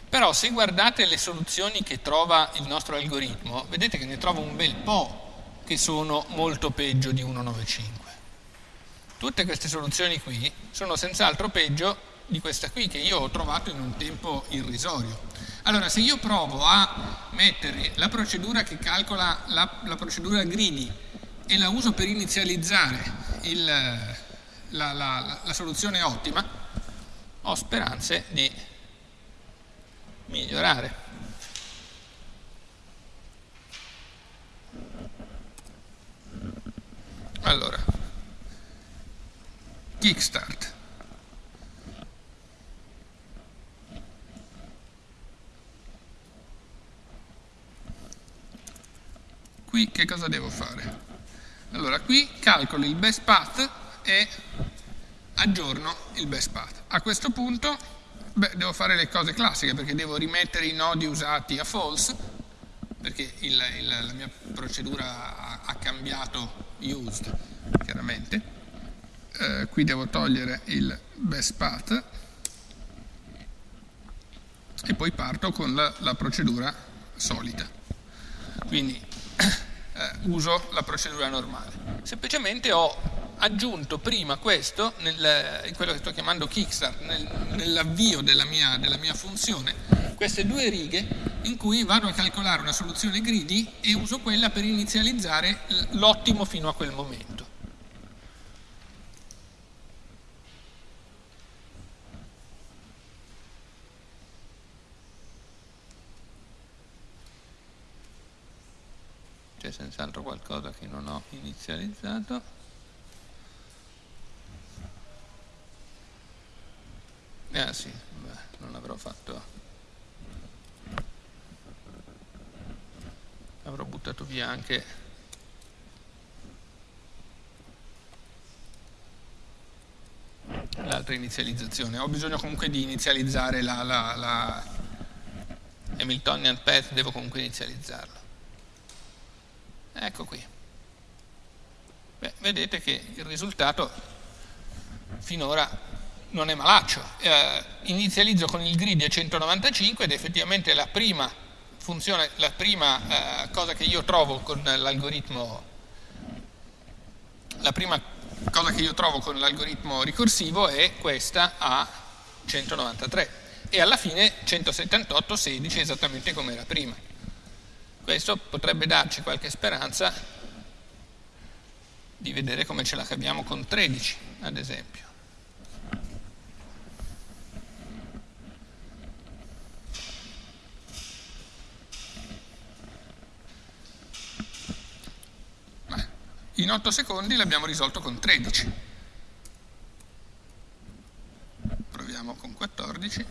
Però se guardate le soluzioni che trova il nostro algoritmo, vedete che ne trova un bel po' che sono molto peggio di 195. Tutte queste soluzioni qui sono senz'altro peggio di questa qui che io ho trovato in un tempo irrisorio. Allora, se io provo a mettere la procedura che calcola la, la procedura greedy e la uso per inizializzare il, la, la, la soluzione ottima, ho speranze di migliorare. Allora, kickstart. Qui che cosa devo fare? Allora, qui calcolo il best path e aggiorno il best path. A questo punto beh, devo fare le cose classiche perché devo rimettere i nodi usati a false perché il, il, la mia procedura ha, ha cambiato used, chiaramente. Eh, qui devo togliere il best path e poi parto con la, la procedura solita. Quindi eh, uso la procedura normale. Semplicemente ho aggiunto prima questo, nel, in quello che sto chiamando Kickstart, nel, nell'avvio della della mia funzione, queste due righe in cui vado a calcolare una soluzione greedy e uso quella per inizializzare l'ottimo fino a quel momento. C'è senz'altro qualcosa che non ho inizializzato. Eh sì, beh, non avrò fatto... Avrò buttato via anche... l'altra inizializzazione. Ho bisogno comunque di inizializzare la, la, la Hamiltonian Path, devo comunque inizializzarlo. Ecco qui. Beh, vedete che il risultato finora non è malaccio. Eh, inizializzo con il grid a 195 ed effettivamente la prima funzione, la prima eh, cosa che io trovo con l'algoritmo la prima cosa che io trovo con l'algoritmo ricorsivo è questa a 193 e alla fine 178, 16 esattamente come era prima. Questo potrebbe darci qualche speranza di vedere come ce la caviamo con 13, ad esempio. In 8 secondi l'abbiamo risolto con 13. Proviamo con 14.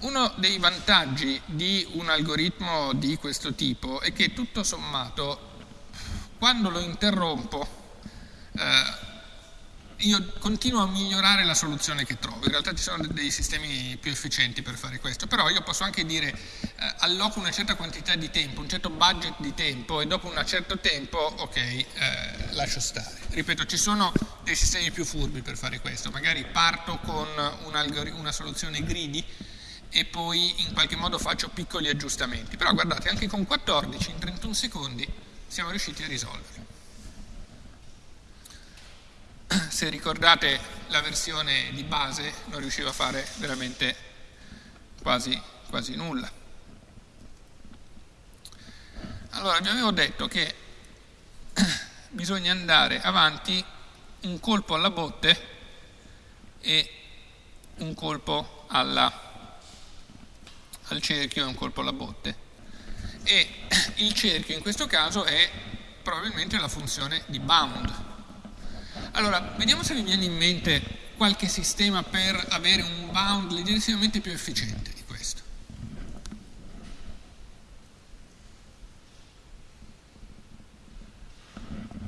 Uno dei vantaggi di un algoritmo di questo tipo è che tutto sommato quando lo interrompo eh, io continuo a migliorare la soluzione che trovo, in realtà ci sono dei sistemi più efficienti per fare questo, però io posso anche dire eh, alloco una certa quantità di tempo, un certo budget di tempo e dopo un certo tempo, ok, eh, lascio stare. Ripeto, ci sono dei sistemi più furbi per fare questo, magari parto con un una soluzione greedy e poi in qualche modo faccio piccoli aggiustamenti, però guardate, anche con 14 in 31 secondi siamo riusciti a risolverlo se ricordate la versione di base non riuscivo a fare veramente quasi, quasi nulla. Allora vi avevo detto che bisogna andare avanti un colpo alla botte e un colpo alla, al cerchio e un colpo alla botte. E il cerchio in questo caso è probabilmente la funzione di bound, allora, vediamo se vi viene in mente qualche sistema per avere un bound leggerissimamente più efficiente di questo.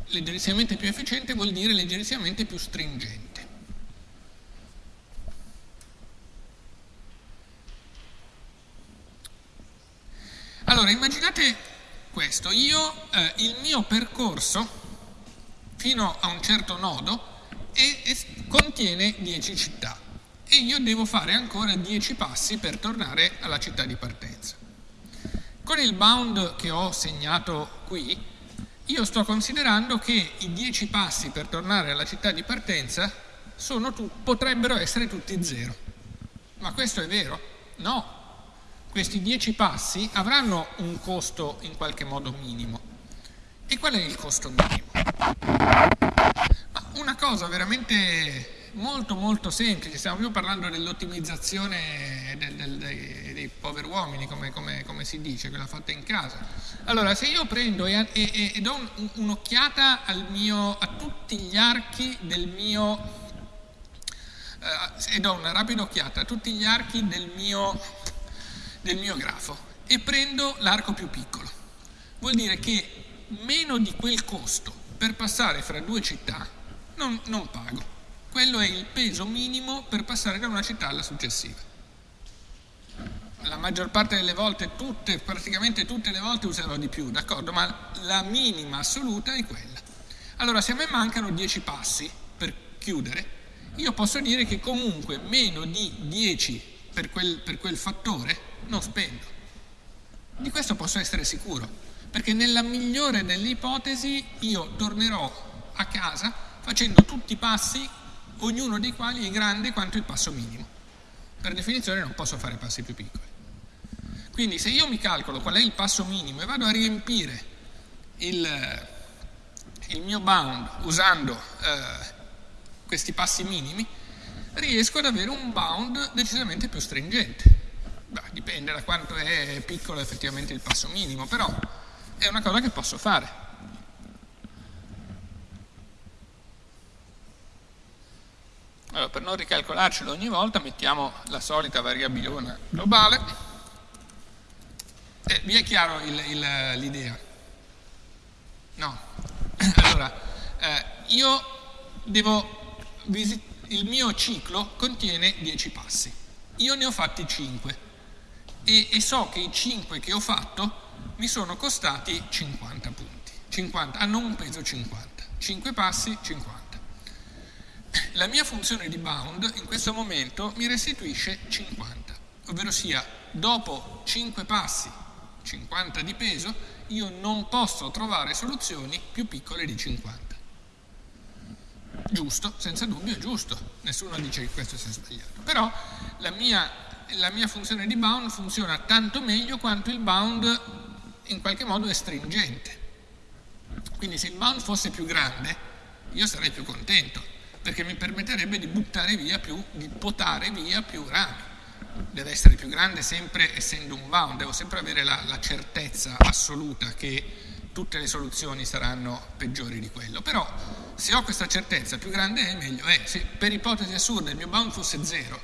Leggerissimamente più efficiente vuol dire leggerissimamente più stringente. Allora, immaginate questo, io, eh, il mio percorso fino a un certo nodo e, e contiene 10 città e io devo fare ancora 10 passi per tornare alla città di partenza. Con il bound che ho segnato qui, io sto considerando che i 10 passi per tornare alla città di partenza tu, potrebbero essere tutti zero. Ma questo è vero? No. Questi 10 passi avranno un costo in qualche modo minimo. E qual è il costo minimo? Una cosa veramente molto molto semplice, stiamo più parlando dell'ottimizzazione del, del, dei, dei, poveri uomini, come, come, come, si dice, quella fatta in casa. Allora, se io prendo e, e, e do un, un'occhiata a tutti gli archi del mio, eh, e do una rapida occhiata a tutti gli archi del mio, del mio grafo e prendo l'arco più piccolo, vuol dire che meno di quel costo per passare fra due città non, non pago. Quello è il peso minimo per passare da una città alla successiva. la maggior parte delle volte, tutte, praticamente tutte le volte userò di più, d'accordo? Ma la minima assoluta è quella. Allora, se a me mancano 10 passi per chiudere, io posso dire che comunque meno di 10 per quel, per quel fattore non spendo. Di questo posso essere sicuro, perché nella migliore delle ipotesi io tornerò a casa facendo tutti i passi, ognuno dei quali è grande quanto il passo minimo. Per definizione non posso fare passi più piccoli. Quindi se io mi calcolo qual è il passo minimo e vado a riempire il, il mio bound usando eh, questi passi minimi, riesco ad avere un bound decisamente più stringente. Beh, dipende da quanto è piccolo effettivamente il passo minimo, però è una cosa che posso fare. Allora, per non ricalcolarcelo ogni volta mettiamo la solita variabile globale. Eh, vi è chiaro l'idea? No. Allora, eh, io devo il mio ciclo contiene 10 passi. Io ne ho fatti 5 e, e, so che i 5 che ho fatto mi sono costati 50 punti. 50, hanno un peso 50. 5 passi, 50. La mia funzione di bound in questo momento mi restituisce 50, ovvero sia dopo 5 passi, 50 di peso, io non posso trovare soluzioni più piccole di 50 giusto, senza dubbio è giusto, nessuno dice che questo sia sbagliato, però la mia, la mia funzione di bound funziona tanto meglio quanto il bound in qualche modo è stringente. Quindi se il bound fosse più grande, io sarei più contento, perché mi permetterebbe di buttare via più, di potare via più rami. Deve essere più grande sempre essendo un bound, devo sempre avere la, la certezza assoluta che tutte le soluzioni saranno peggiori di quello. Però se ho questa certezza, più grande è, meglio è. Se per ipotesi assurda il mio bound fosse zero,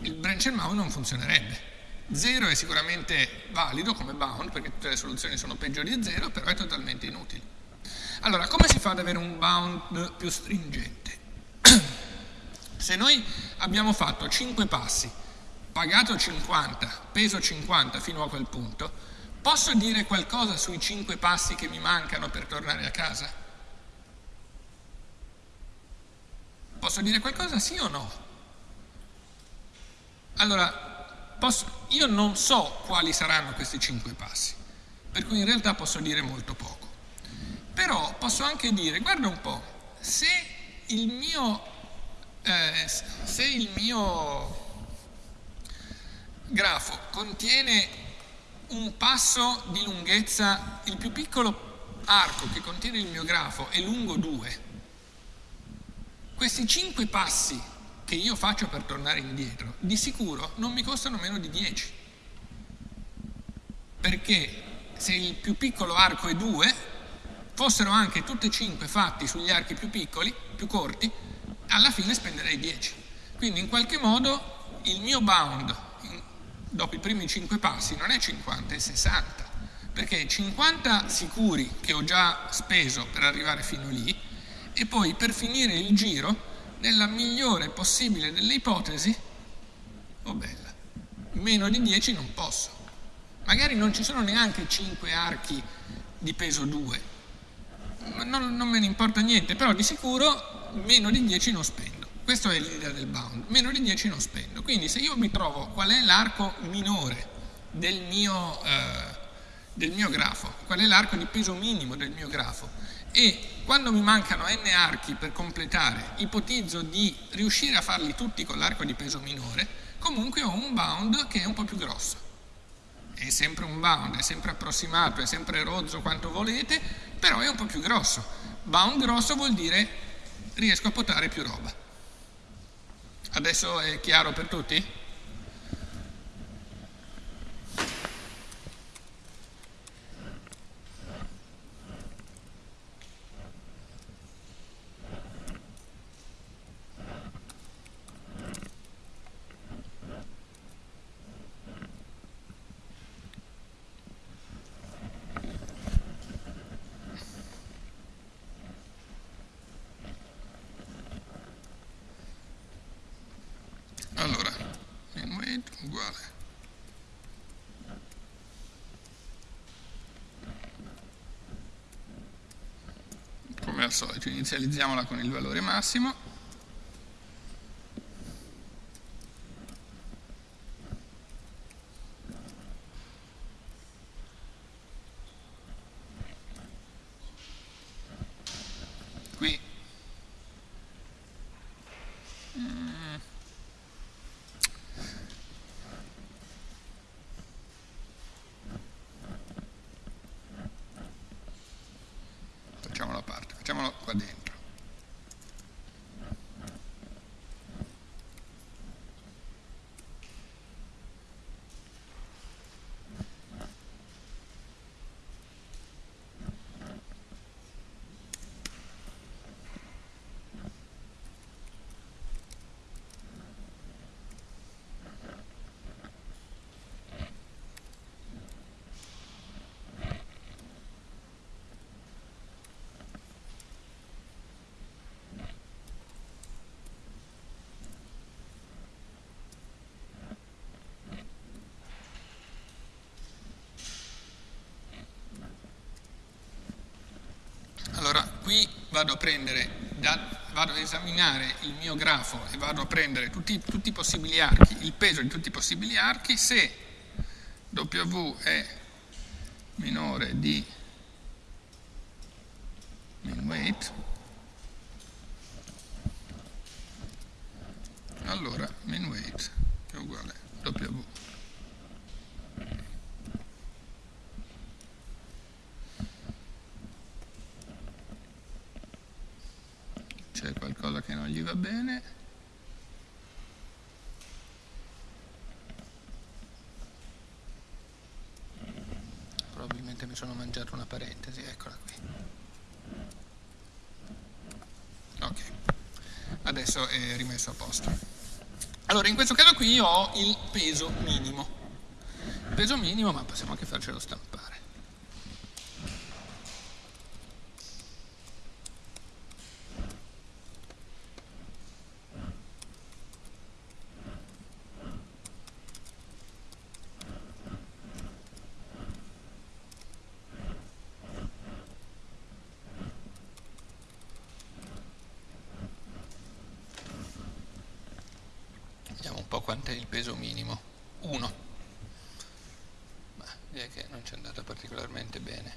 il branch and bound non funzionerebbe. Zero è sicuramente valido come bound, perché tutte le soluzioni sono peggiori di zero, però è totalmente inutile. Allora, come si fa ad avere un bound più stringente? Se noi abbiamo fatto 5 passi, pagato 50, peso 50 fino a quel punto, Posso dire qualcosa sui cinque passi che mi mancano per tornare a casa? Posso dire qualcosa sì o no? Allora, posso, io non so quali saranno questi cinque passi, per cui in realtà posso dire molto poco. Però posso anche dire, guarda un po', se il mio, eh, se il mio grafo contiene un passo di lunghezza, il più piccolo arco che contiene il mio grafo è lungo 2. Questi 5 passi che io faccio per tornare indietro, di sicuro non mi costano meno di 10. Perché se il più piccolo arco è 2, fossero anche tutti e 5 fatti sugli archi più piccoli, più corti, alla fine spenderei 10. Quindi in qualche modo il mio bound dopo i primi 5 passi non è 50, è 60, perché 50 sicuri che ho già speso per arrivare fino lì e poi per finire il giro, nella migliore possibile delle ipotesi, oh bella, meno di 10 non posso. Magari non ci sono neanche 5 archi di peso 2, non, non me ne importa niente, però di sicuro meno di 10 non spendo. Questa è l'idea del bound, meno di 10 non spendo. Quindi se io mi trovo qual è l'arco minore del mio, eh, del mio grafo, qual è l'arco di peso minimo del mio grafo e quando mi mancano n archi per completare, ipotizzo di riuscire a farli tutti con l'arco di peso minore, comunque ho un bound che è un po' più grosso. È sempre un bound, è sempre approssimato, è sempre rozzo quanto volete, però è un po' più grosso. Bound grosso vuol dire riesco a potare più roba. Adesso è chiaro per tutti? Allora, al solito, inizializziamola con il valore massimo. Qui mm. facciamolo a parte, facciamolo qua dentro. Allora, qui vado a prendere, da, vado ad esaminare il mio grafo e vado a prendere tutti, tutti, i possibili archi, il peso di tutti i possibili archi, se W è minore di min weight, allora min weight è uguale a W. qualcosa che non gli va bene. Probabilmente mi sono mangiato una parentesi, eccola qui. Ok, adesso è rimesso a posto. Allora, in questo caso qui ho il peso minimo. Peso minimo, ma possiamo anche farcelo stampare. Vediamo un po' quant'è il peso minimo. 1. Ma direi che non ci è andata particolarmente bene.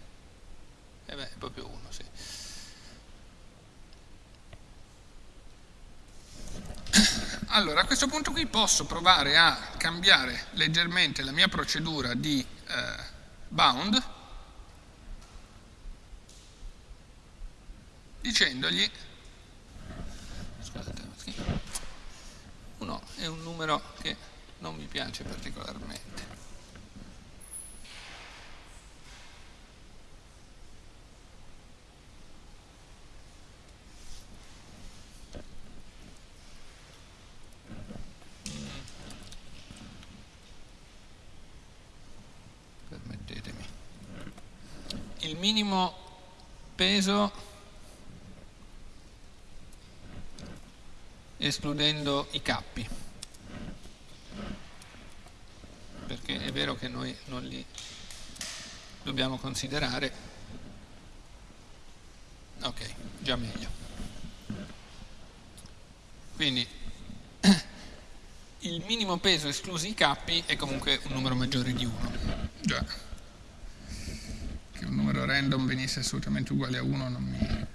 E eh beh, è proprio 1, sì. Allora, a questo punto qui posso provare a cambiare leggermente la mia procedura di eh, bound dicendogli scusate, 1 è un numero che non mi piace particolarmente. Permettetemi. Il minimo peso escludendo i cappi. Perché è vero che noi non li dobbiamo considerare. Ok, già meglio. Quindi il minimo peso esclusi i cappi è comunque un numero maggiore di 1 random venisse assolutamente uguale a 1 non mi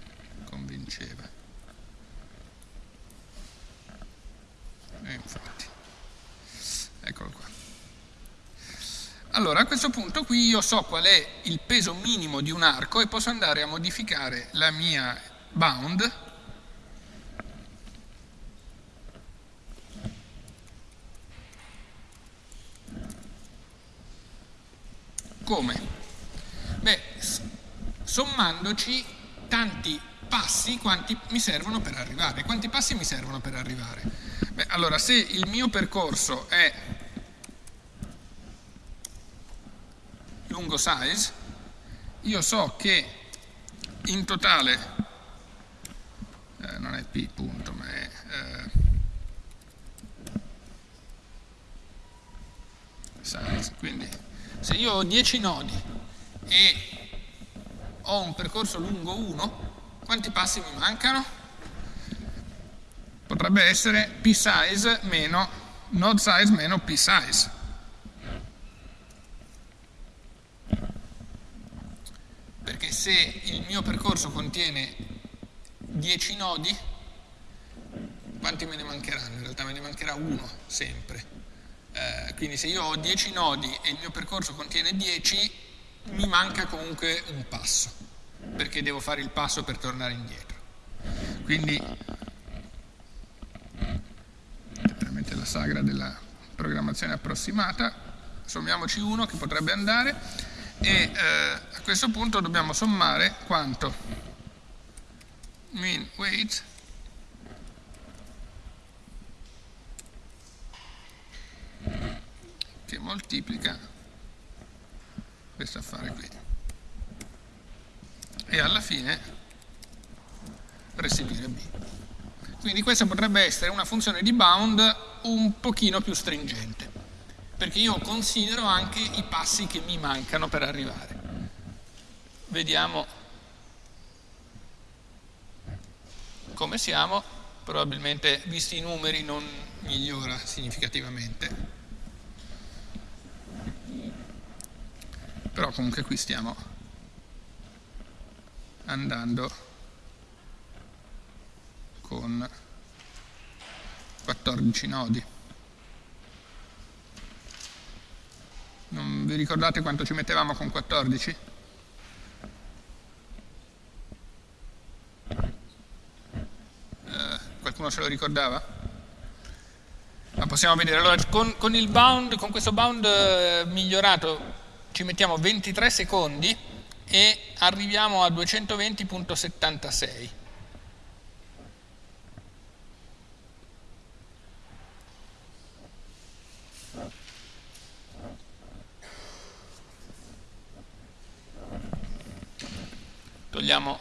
convinceva E infatti, eccolo qua. Allora, a questo punto qui io so qual è il peso minimo di un arco e posso andare a modificare la mia bound come? Sommandoci tanti passi quanti mi servono per arrivare. Quanti passi mi servono per arrivare? Beh, allora, se il mio percorso è lungo size, io so che in totale, eh, non è p punto, ma è eh, size, quindi se io ho 10 nodi e ho un percorso lungo 1, Quanti passi mi mancano? Potrebbe essere p size meno node size meno p size. Perché se il mio percorso contiene 10 nodi, quanti me ne mancheranno? In realtà me ne mancherà uno sempre. Eh, quindi se io ho 10 nodi e il mio percorso contiene 10, mi manca comunque un passo, perché devo fare il passo per tornare indietro. Quindi, veramente la sagra della programmazione approssimata, sommiamoci uno che potrebbe andare e eh, a questo punto dobbiamo sommare quanto? Mean weight che moltiplica questo affare qui e alla fine restituire b. Quindi questa potrebbe essere una funzione di bound un pochino più stringente, perché io considero anche i passi che mi mancano per arrivare. Vediamo come siamo, probabilmente visti i numeri non migliora significativamente. però comunque qui stiamo andando con 14 nodi. Non vi ricordate quanto ci mettevamo con 14? Eh, qualcuno se lo ricordava? Ma possiamo vedere. Allora, con, con, bound, con questo bound eh, migliorato ci mettiamo 23 secondi e arriviamo a 220.76. Togliamo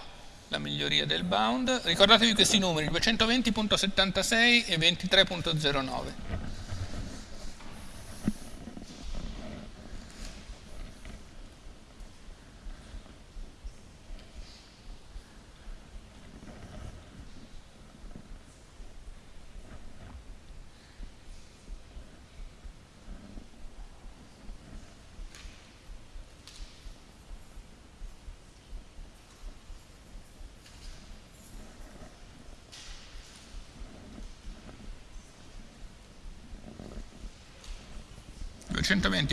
la miglioria del bound. Ricordatevi questi numeri, 220.76 e 23.09.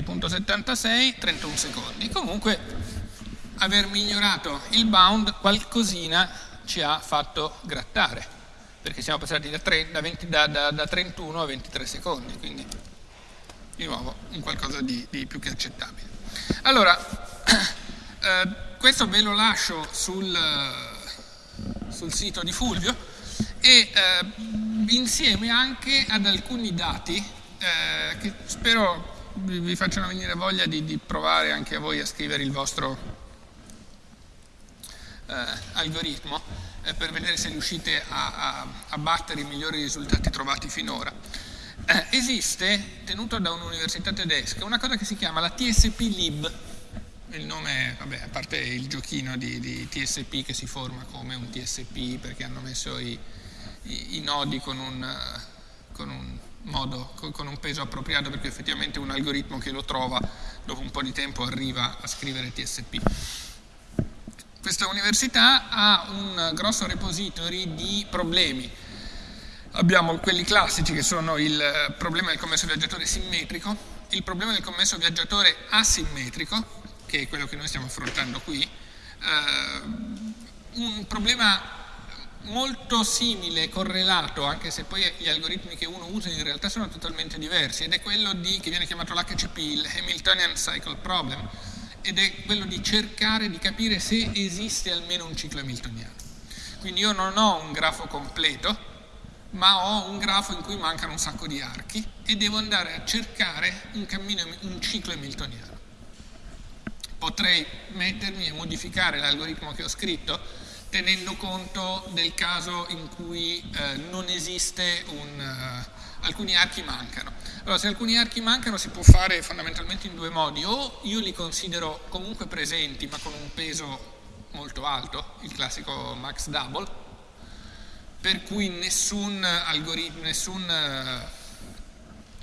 220.76, 31 secondi. Comunque aver migliorato il bound qualcosina ci ha fatto grattare, perché siamo passati da, 3, da, 20, da, da 31 a 23 secondi, quindi di nuovo un qualcosa di, di più che accettabile. Allora, eh, questo ve lo lascio sul, sul sito di Fulvio e eh, insieme anche ad alcuni dati eh, che spero vi, vi facciano venire voglia di, di, provare anche voi a scrivere il vostro eh, algoritmo eh, per vedere se riuscite a, a, a, battere i migliori risultati trovati finora. Eh, esiste, tenuto da un'università tedesca, una cosa che si chiama la TSP Lib, il nome, vabbè, a parte il giochino di, di, TSP che si forma come un TSP perché hanno messo i, i, i nodi con un, con un modo, con un peso appropriato perché effettivamente un algoritmo che lo trova dopo un po' di tempo arriva a scrivere TSP. Questa università ha un grosso repository di problemi. Abbiamo quelli classici che sono il problema del commesso viaggiatore simmetrico, il problema del commesso viaggiatore asimmetrico, che è quello che noi stiamo affrontando qui, eh, un problema molto simile, correlato, anche se poi gli algoritmi che uno usa in realtà sono totalmente diversi, ed è quello di, che viene chiamato l'HCP, il Hamiltonian Cycle Problem, ed è quello di cercare di capire se esiste almeno un ciclo hamiltoniano. Quindi io non ho un grafo completo, ma ho un grafo in cui mancano un sacco di archi e devo andare a cercare un, cammino, un ciclo hamiltoniano. Potrei mettermi e modificare l'algoritmo che ho scritto tenendo conto del caso in cui eh, non esiste un... Uh, alcuni archi mancano. Allora, se alcuni archi mancano si può fare fondamentalmente in due modi, o io li considero comunque presenti ma con un peso molto alto, il classico max double, per cui nessun algoritmo, nessun,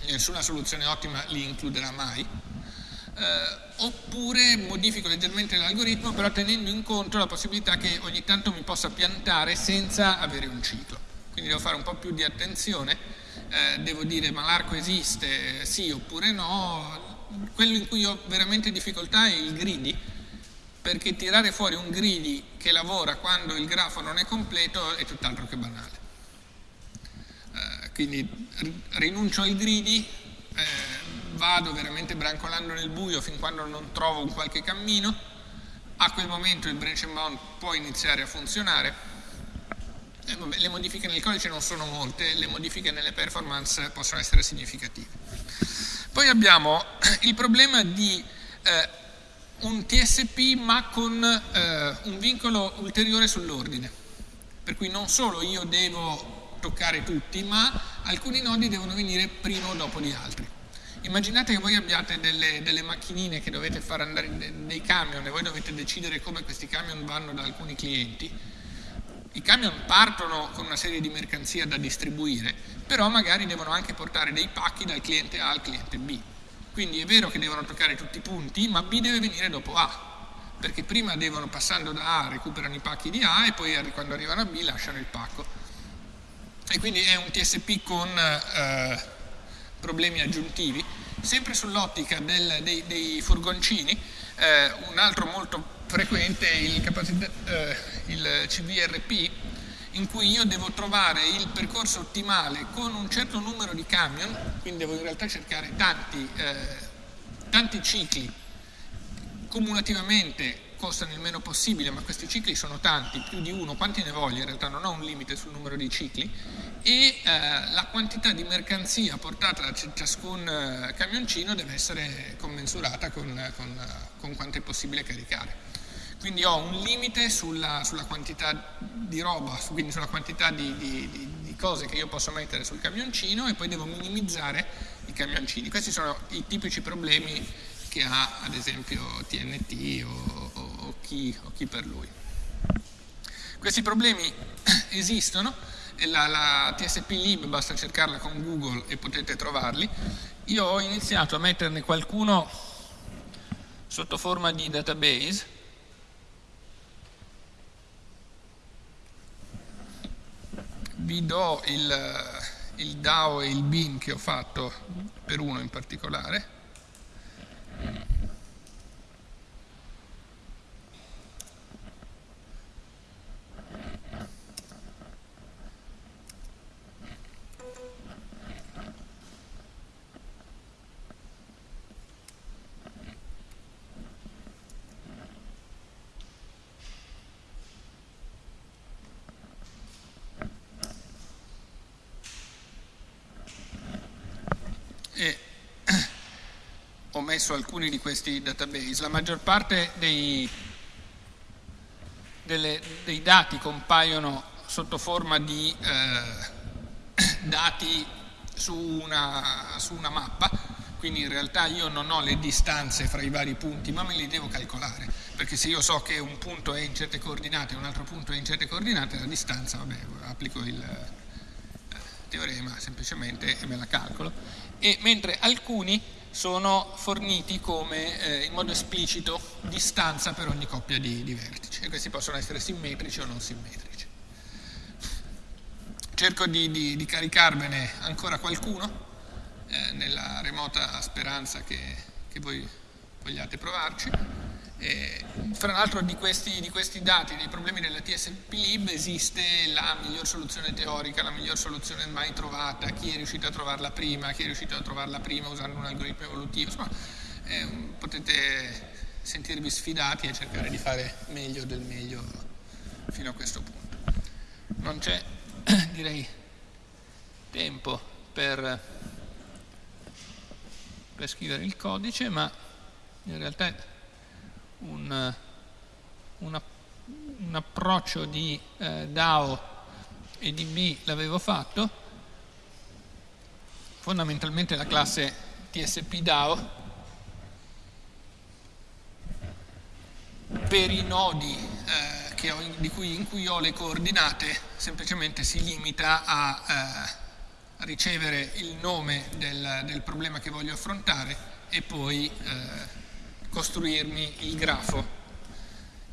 nessuna soluzione ottima li includerà mai, eh, oppure modifico leggermente l'algoritmo però tenendo in conto la possibilità che ogni tanto mi possa piantare senza avere un ciclo. Quindi devo fare un po' più di attenzione, eh, devo dire ma l'arco esiste, sì oppure no. Quello in cui ho veramente difficoltà è il greedy, perché tirare fuori un greedy che lavora quando il grafo non è completo è tutt'altro che banale. Eh, quindi rinuncio al greedy, eh, vado veramente brancolando nel buio fin quando non trovo un qualche cammino, a quel momento il branch and bound può iniziare a funzionare. E vabbè, le modifiche nel codice non sono molte, le modifiche nelle performance possono essere significative. Poi abbiamo il problema di eh, un TSP ma con eh, un vincolo ulteriore sull'ordine, per cui non solo io devo toccare tutti, ma alcuni nodi devono venire prima o dopo di altri. Immaginate che voi abbiate delle, delle macchinine che dovete far andare dei camion e voi dovete decidere come questi camion vanno da alcuni clienti. I camion partono con una serie di mercanzia da distribuire, però magari devono anche portare dei pacchi dal cliente A al cliente B. Quindi è vero che devono toccare tutti i punti, ma B deve venire dopo A, perché prima devono, passando da A, recuperano i pacchi di A e poi quando arrivano a B lasciano il pacco. E quindi è un TSP con eh, problemi aggiuntivi. Sempre sull'ottica dei, dei, furgoncini, eh, un altro molto frequente è il, eh, il CVRP, in cui io devo trovare il percorso ottimale con un certo numero di camion, quindi devo in realtà cercare tanti, eh, tanti cicli cumulativamente costano il meno possibile, ma questi cicli sono tanti, più di uno, quanti ne voglio? In realtà non ho un limite sul numero di cicli e eh, la quantità di mercanzia portata da ciascun eh, camioncino deve essere commensurata con, con, con, quanto è possibile caricare. Quindi ho un limite sulla, sulla quantità di roba, quindi sulla quantità di, di, di, di cose che io posso mettere sul camioncino e poi devo minimizzare i camioncini. Questi sono i tipici problemi che ha ad esempio TNT o, o o chi, per lui. Questi problemi esistono, la, la TSP Lib basta cercarla con Google e potete trovarli. Io ho iniziato a metterne qualcuno sotto forma di database, vi do il, il DAO e il BIN che ho fatto per uno in particolare. Messo alcuni di questi database. La maggior parte dei, delle, dei dati compaiono sotto forma di eh, dati su una, su una mappa, quindi in realtà io non ho le distanze fra i vari punti, ma me li devo calcolare, perché se io so che un punto è in certe coordinate e un altro punto è in certe coordinate, la distanza, vabbè, applico il eh, teorema semplicemente e me la calcolo, e mentre alcuni sono forniti come eh, in modo esplicito distanza per ogni coppia di, di vertici e questi possono essere simmetrici o non simmetrici. Cerco di, di, di caricarvene ancora qualcuno eh, nella remota speranza che, che voi vogliate provarci. E, fra l'altro di di questi, dati, dei problemi della TSP-Lib esiste la miglior soluzione teorica, la miglior soluzione mai trovata, chi è riuscito a trovarla prima, chi è riuscito a trovarla prima usando un algoritmo evolutivo, insomma eh, potete sentirvi sfidati e cercare di fare meglio del meglio fino a questo punto. Non c'è, direi, tempo per, per scrivere il codice, ma in realtà un, un, un approccio di eh, DAO e di B l'avevo fatto, fondamentalmente la classe TSP DAO. Per i nodi eh, ho, cui, in cui ho le coordinate semplicemente si limita a, eh, ricevere il nome del, del, problema che voglio affrontare e poi eh, costruirmi il grafo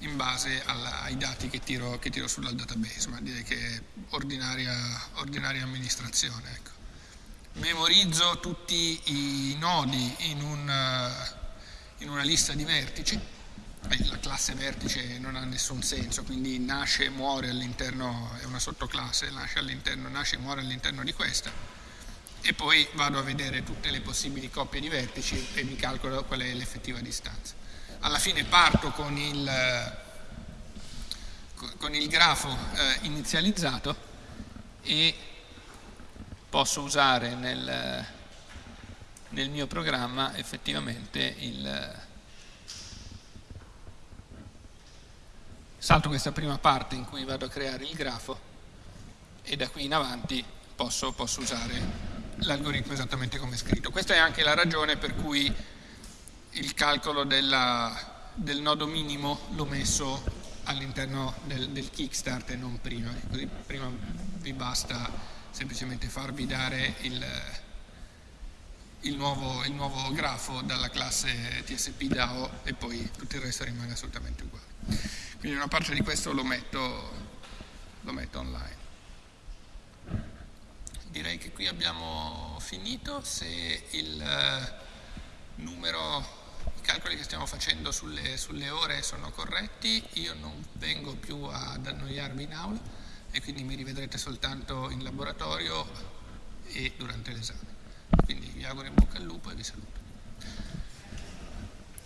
in base alla, ai dati che tiro, che tiro sul database, ma direi che è ordinaria, ordinaria amministrazione. Ecco. Memorizzo tutti i nodi in, un, in una lista di vertici, la classe vertice non ha nessun senso, quindi nasce e muore all'interno, è una sottoclasse, nasce, nasce e muore all'interno di questa, e poi vado a vedere tutte le possibili coppie di vertici e mi calcolo qual è l'effettiva distanza. Alla fine parto con il, con il grafo eh, inizializzato e posso usare nel, nel mio programma effettivamente il salto questa prima parte in cui vado a creare il grafo e da qui in avanti posso, posso usare l'algoritmo esattamente come è scritto. Questa è anche la ragione per cui il calcolo della, del nodo minimo l'ho messo all'interno del, del, kickstart e non prima, così prima vi basta semplicemente farvi dare il, il, nuovo, il nuovo, grafo dalla classe TSP DAO e poi tutto il resto rimane assolutamente uguale. Quindi una parte di questo lo metto, lo metto online. Direi che qui abbiamo finito, se il numero i calcoli che stiamo facendo sulle, sulle, ore sono corretti, io non vengo più ad annoiarmi in aula e quindi mi rivedrete soltanto in laboratorio e durante l'esame. Quindi vi auguro in bocca al lupo e vi saluto.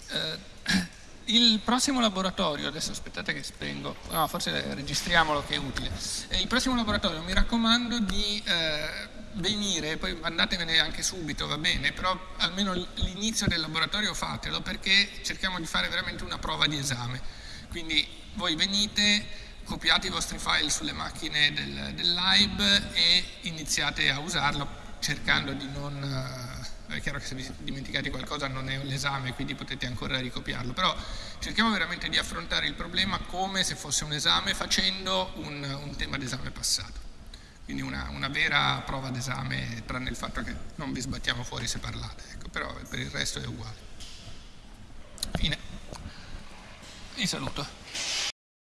Eh, il prossimo laboratorio, adesso aspettate che spengo, no forse registriamolo che è utile. Eh, il prossimo laboratorio mi raccomando di... Eh, venire, poi andatevene anche subito, va bene, però almeno l'inizio del laboratorio fatelo perché cerchiamo di fare veramente una prova di esame. Quindi voi venite, copiate i vostri file sulle macchine del, del lib e iniziate a usarlo cercando di non... Eh, è chiaro che se vi dimenticate qualcosa non è l'esame, quindi potete ancora ricopiarlo, però cerchiamo veramente di affrontare il problema come se fosse un esame facendo un, un tema d'esame passato quindi una, una vera prova d'esame, tranne il fatto che non vi sbattiamo fuori se parlate, ecco, però per il resto è uguale. Fine. Vi saluto.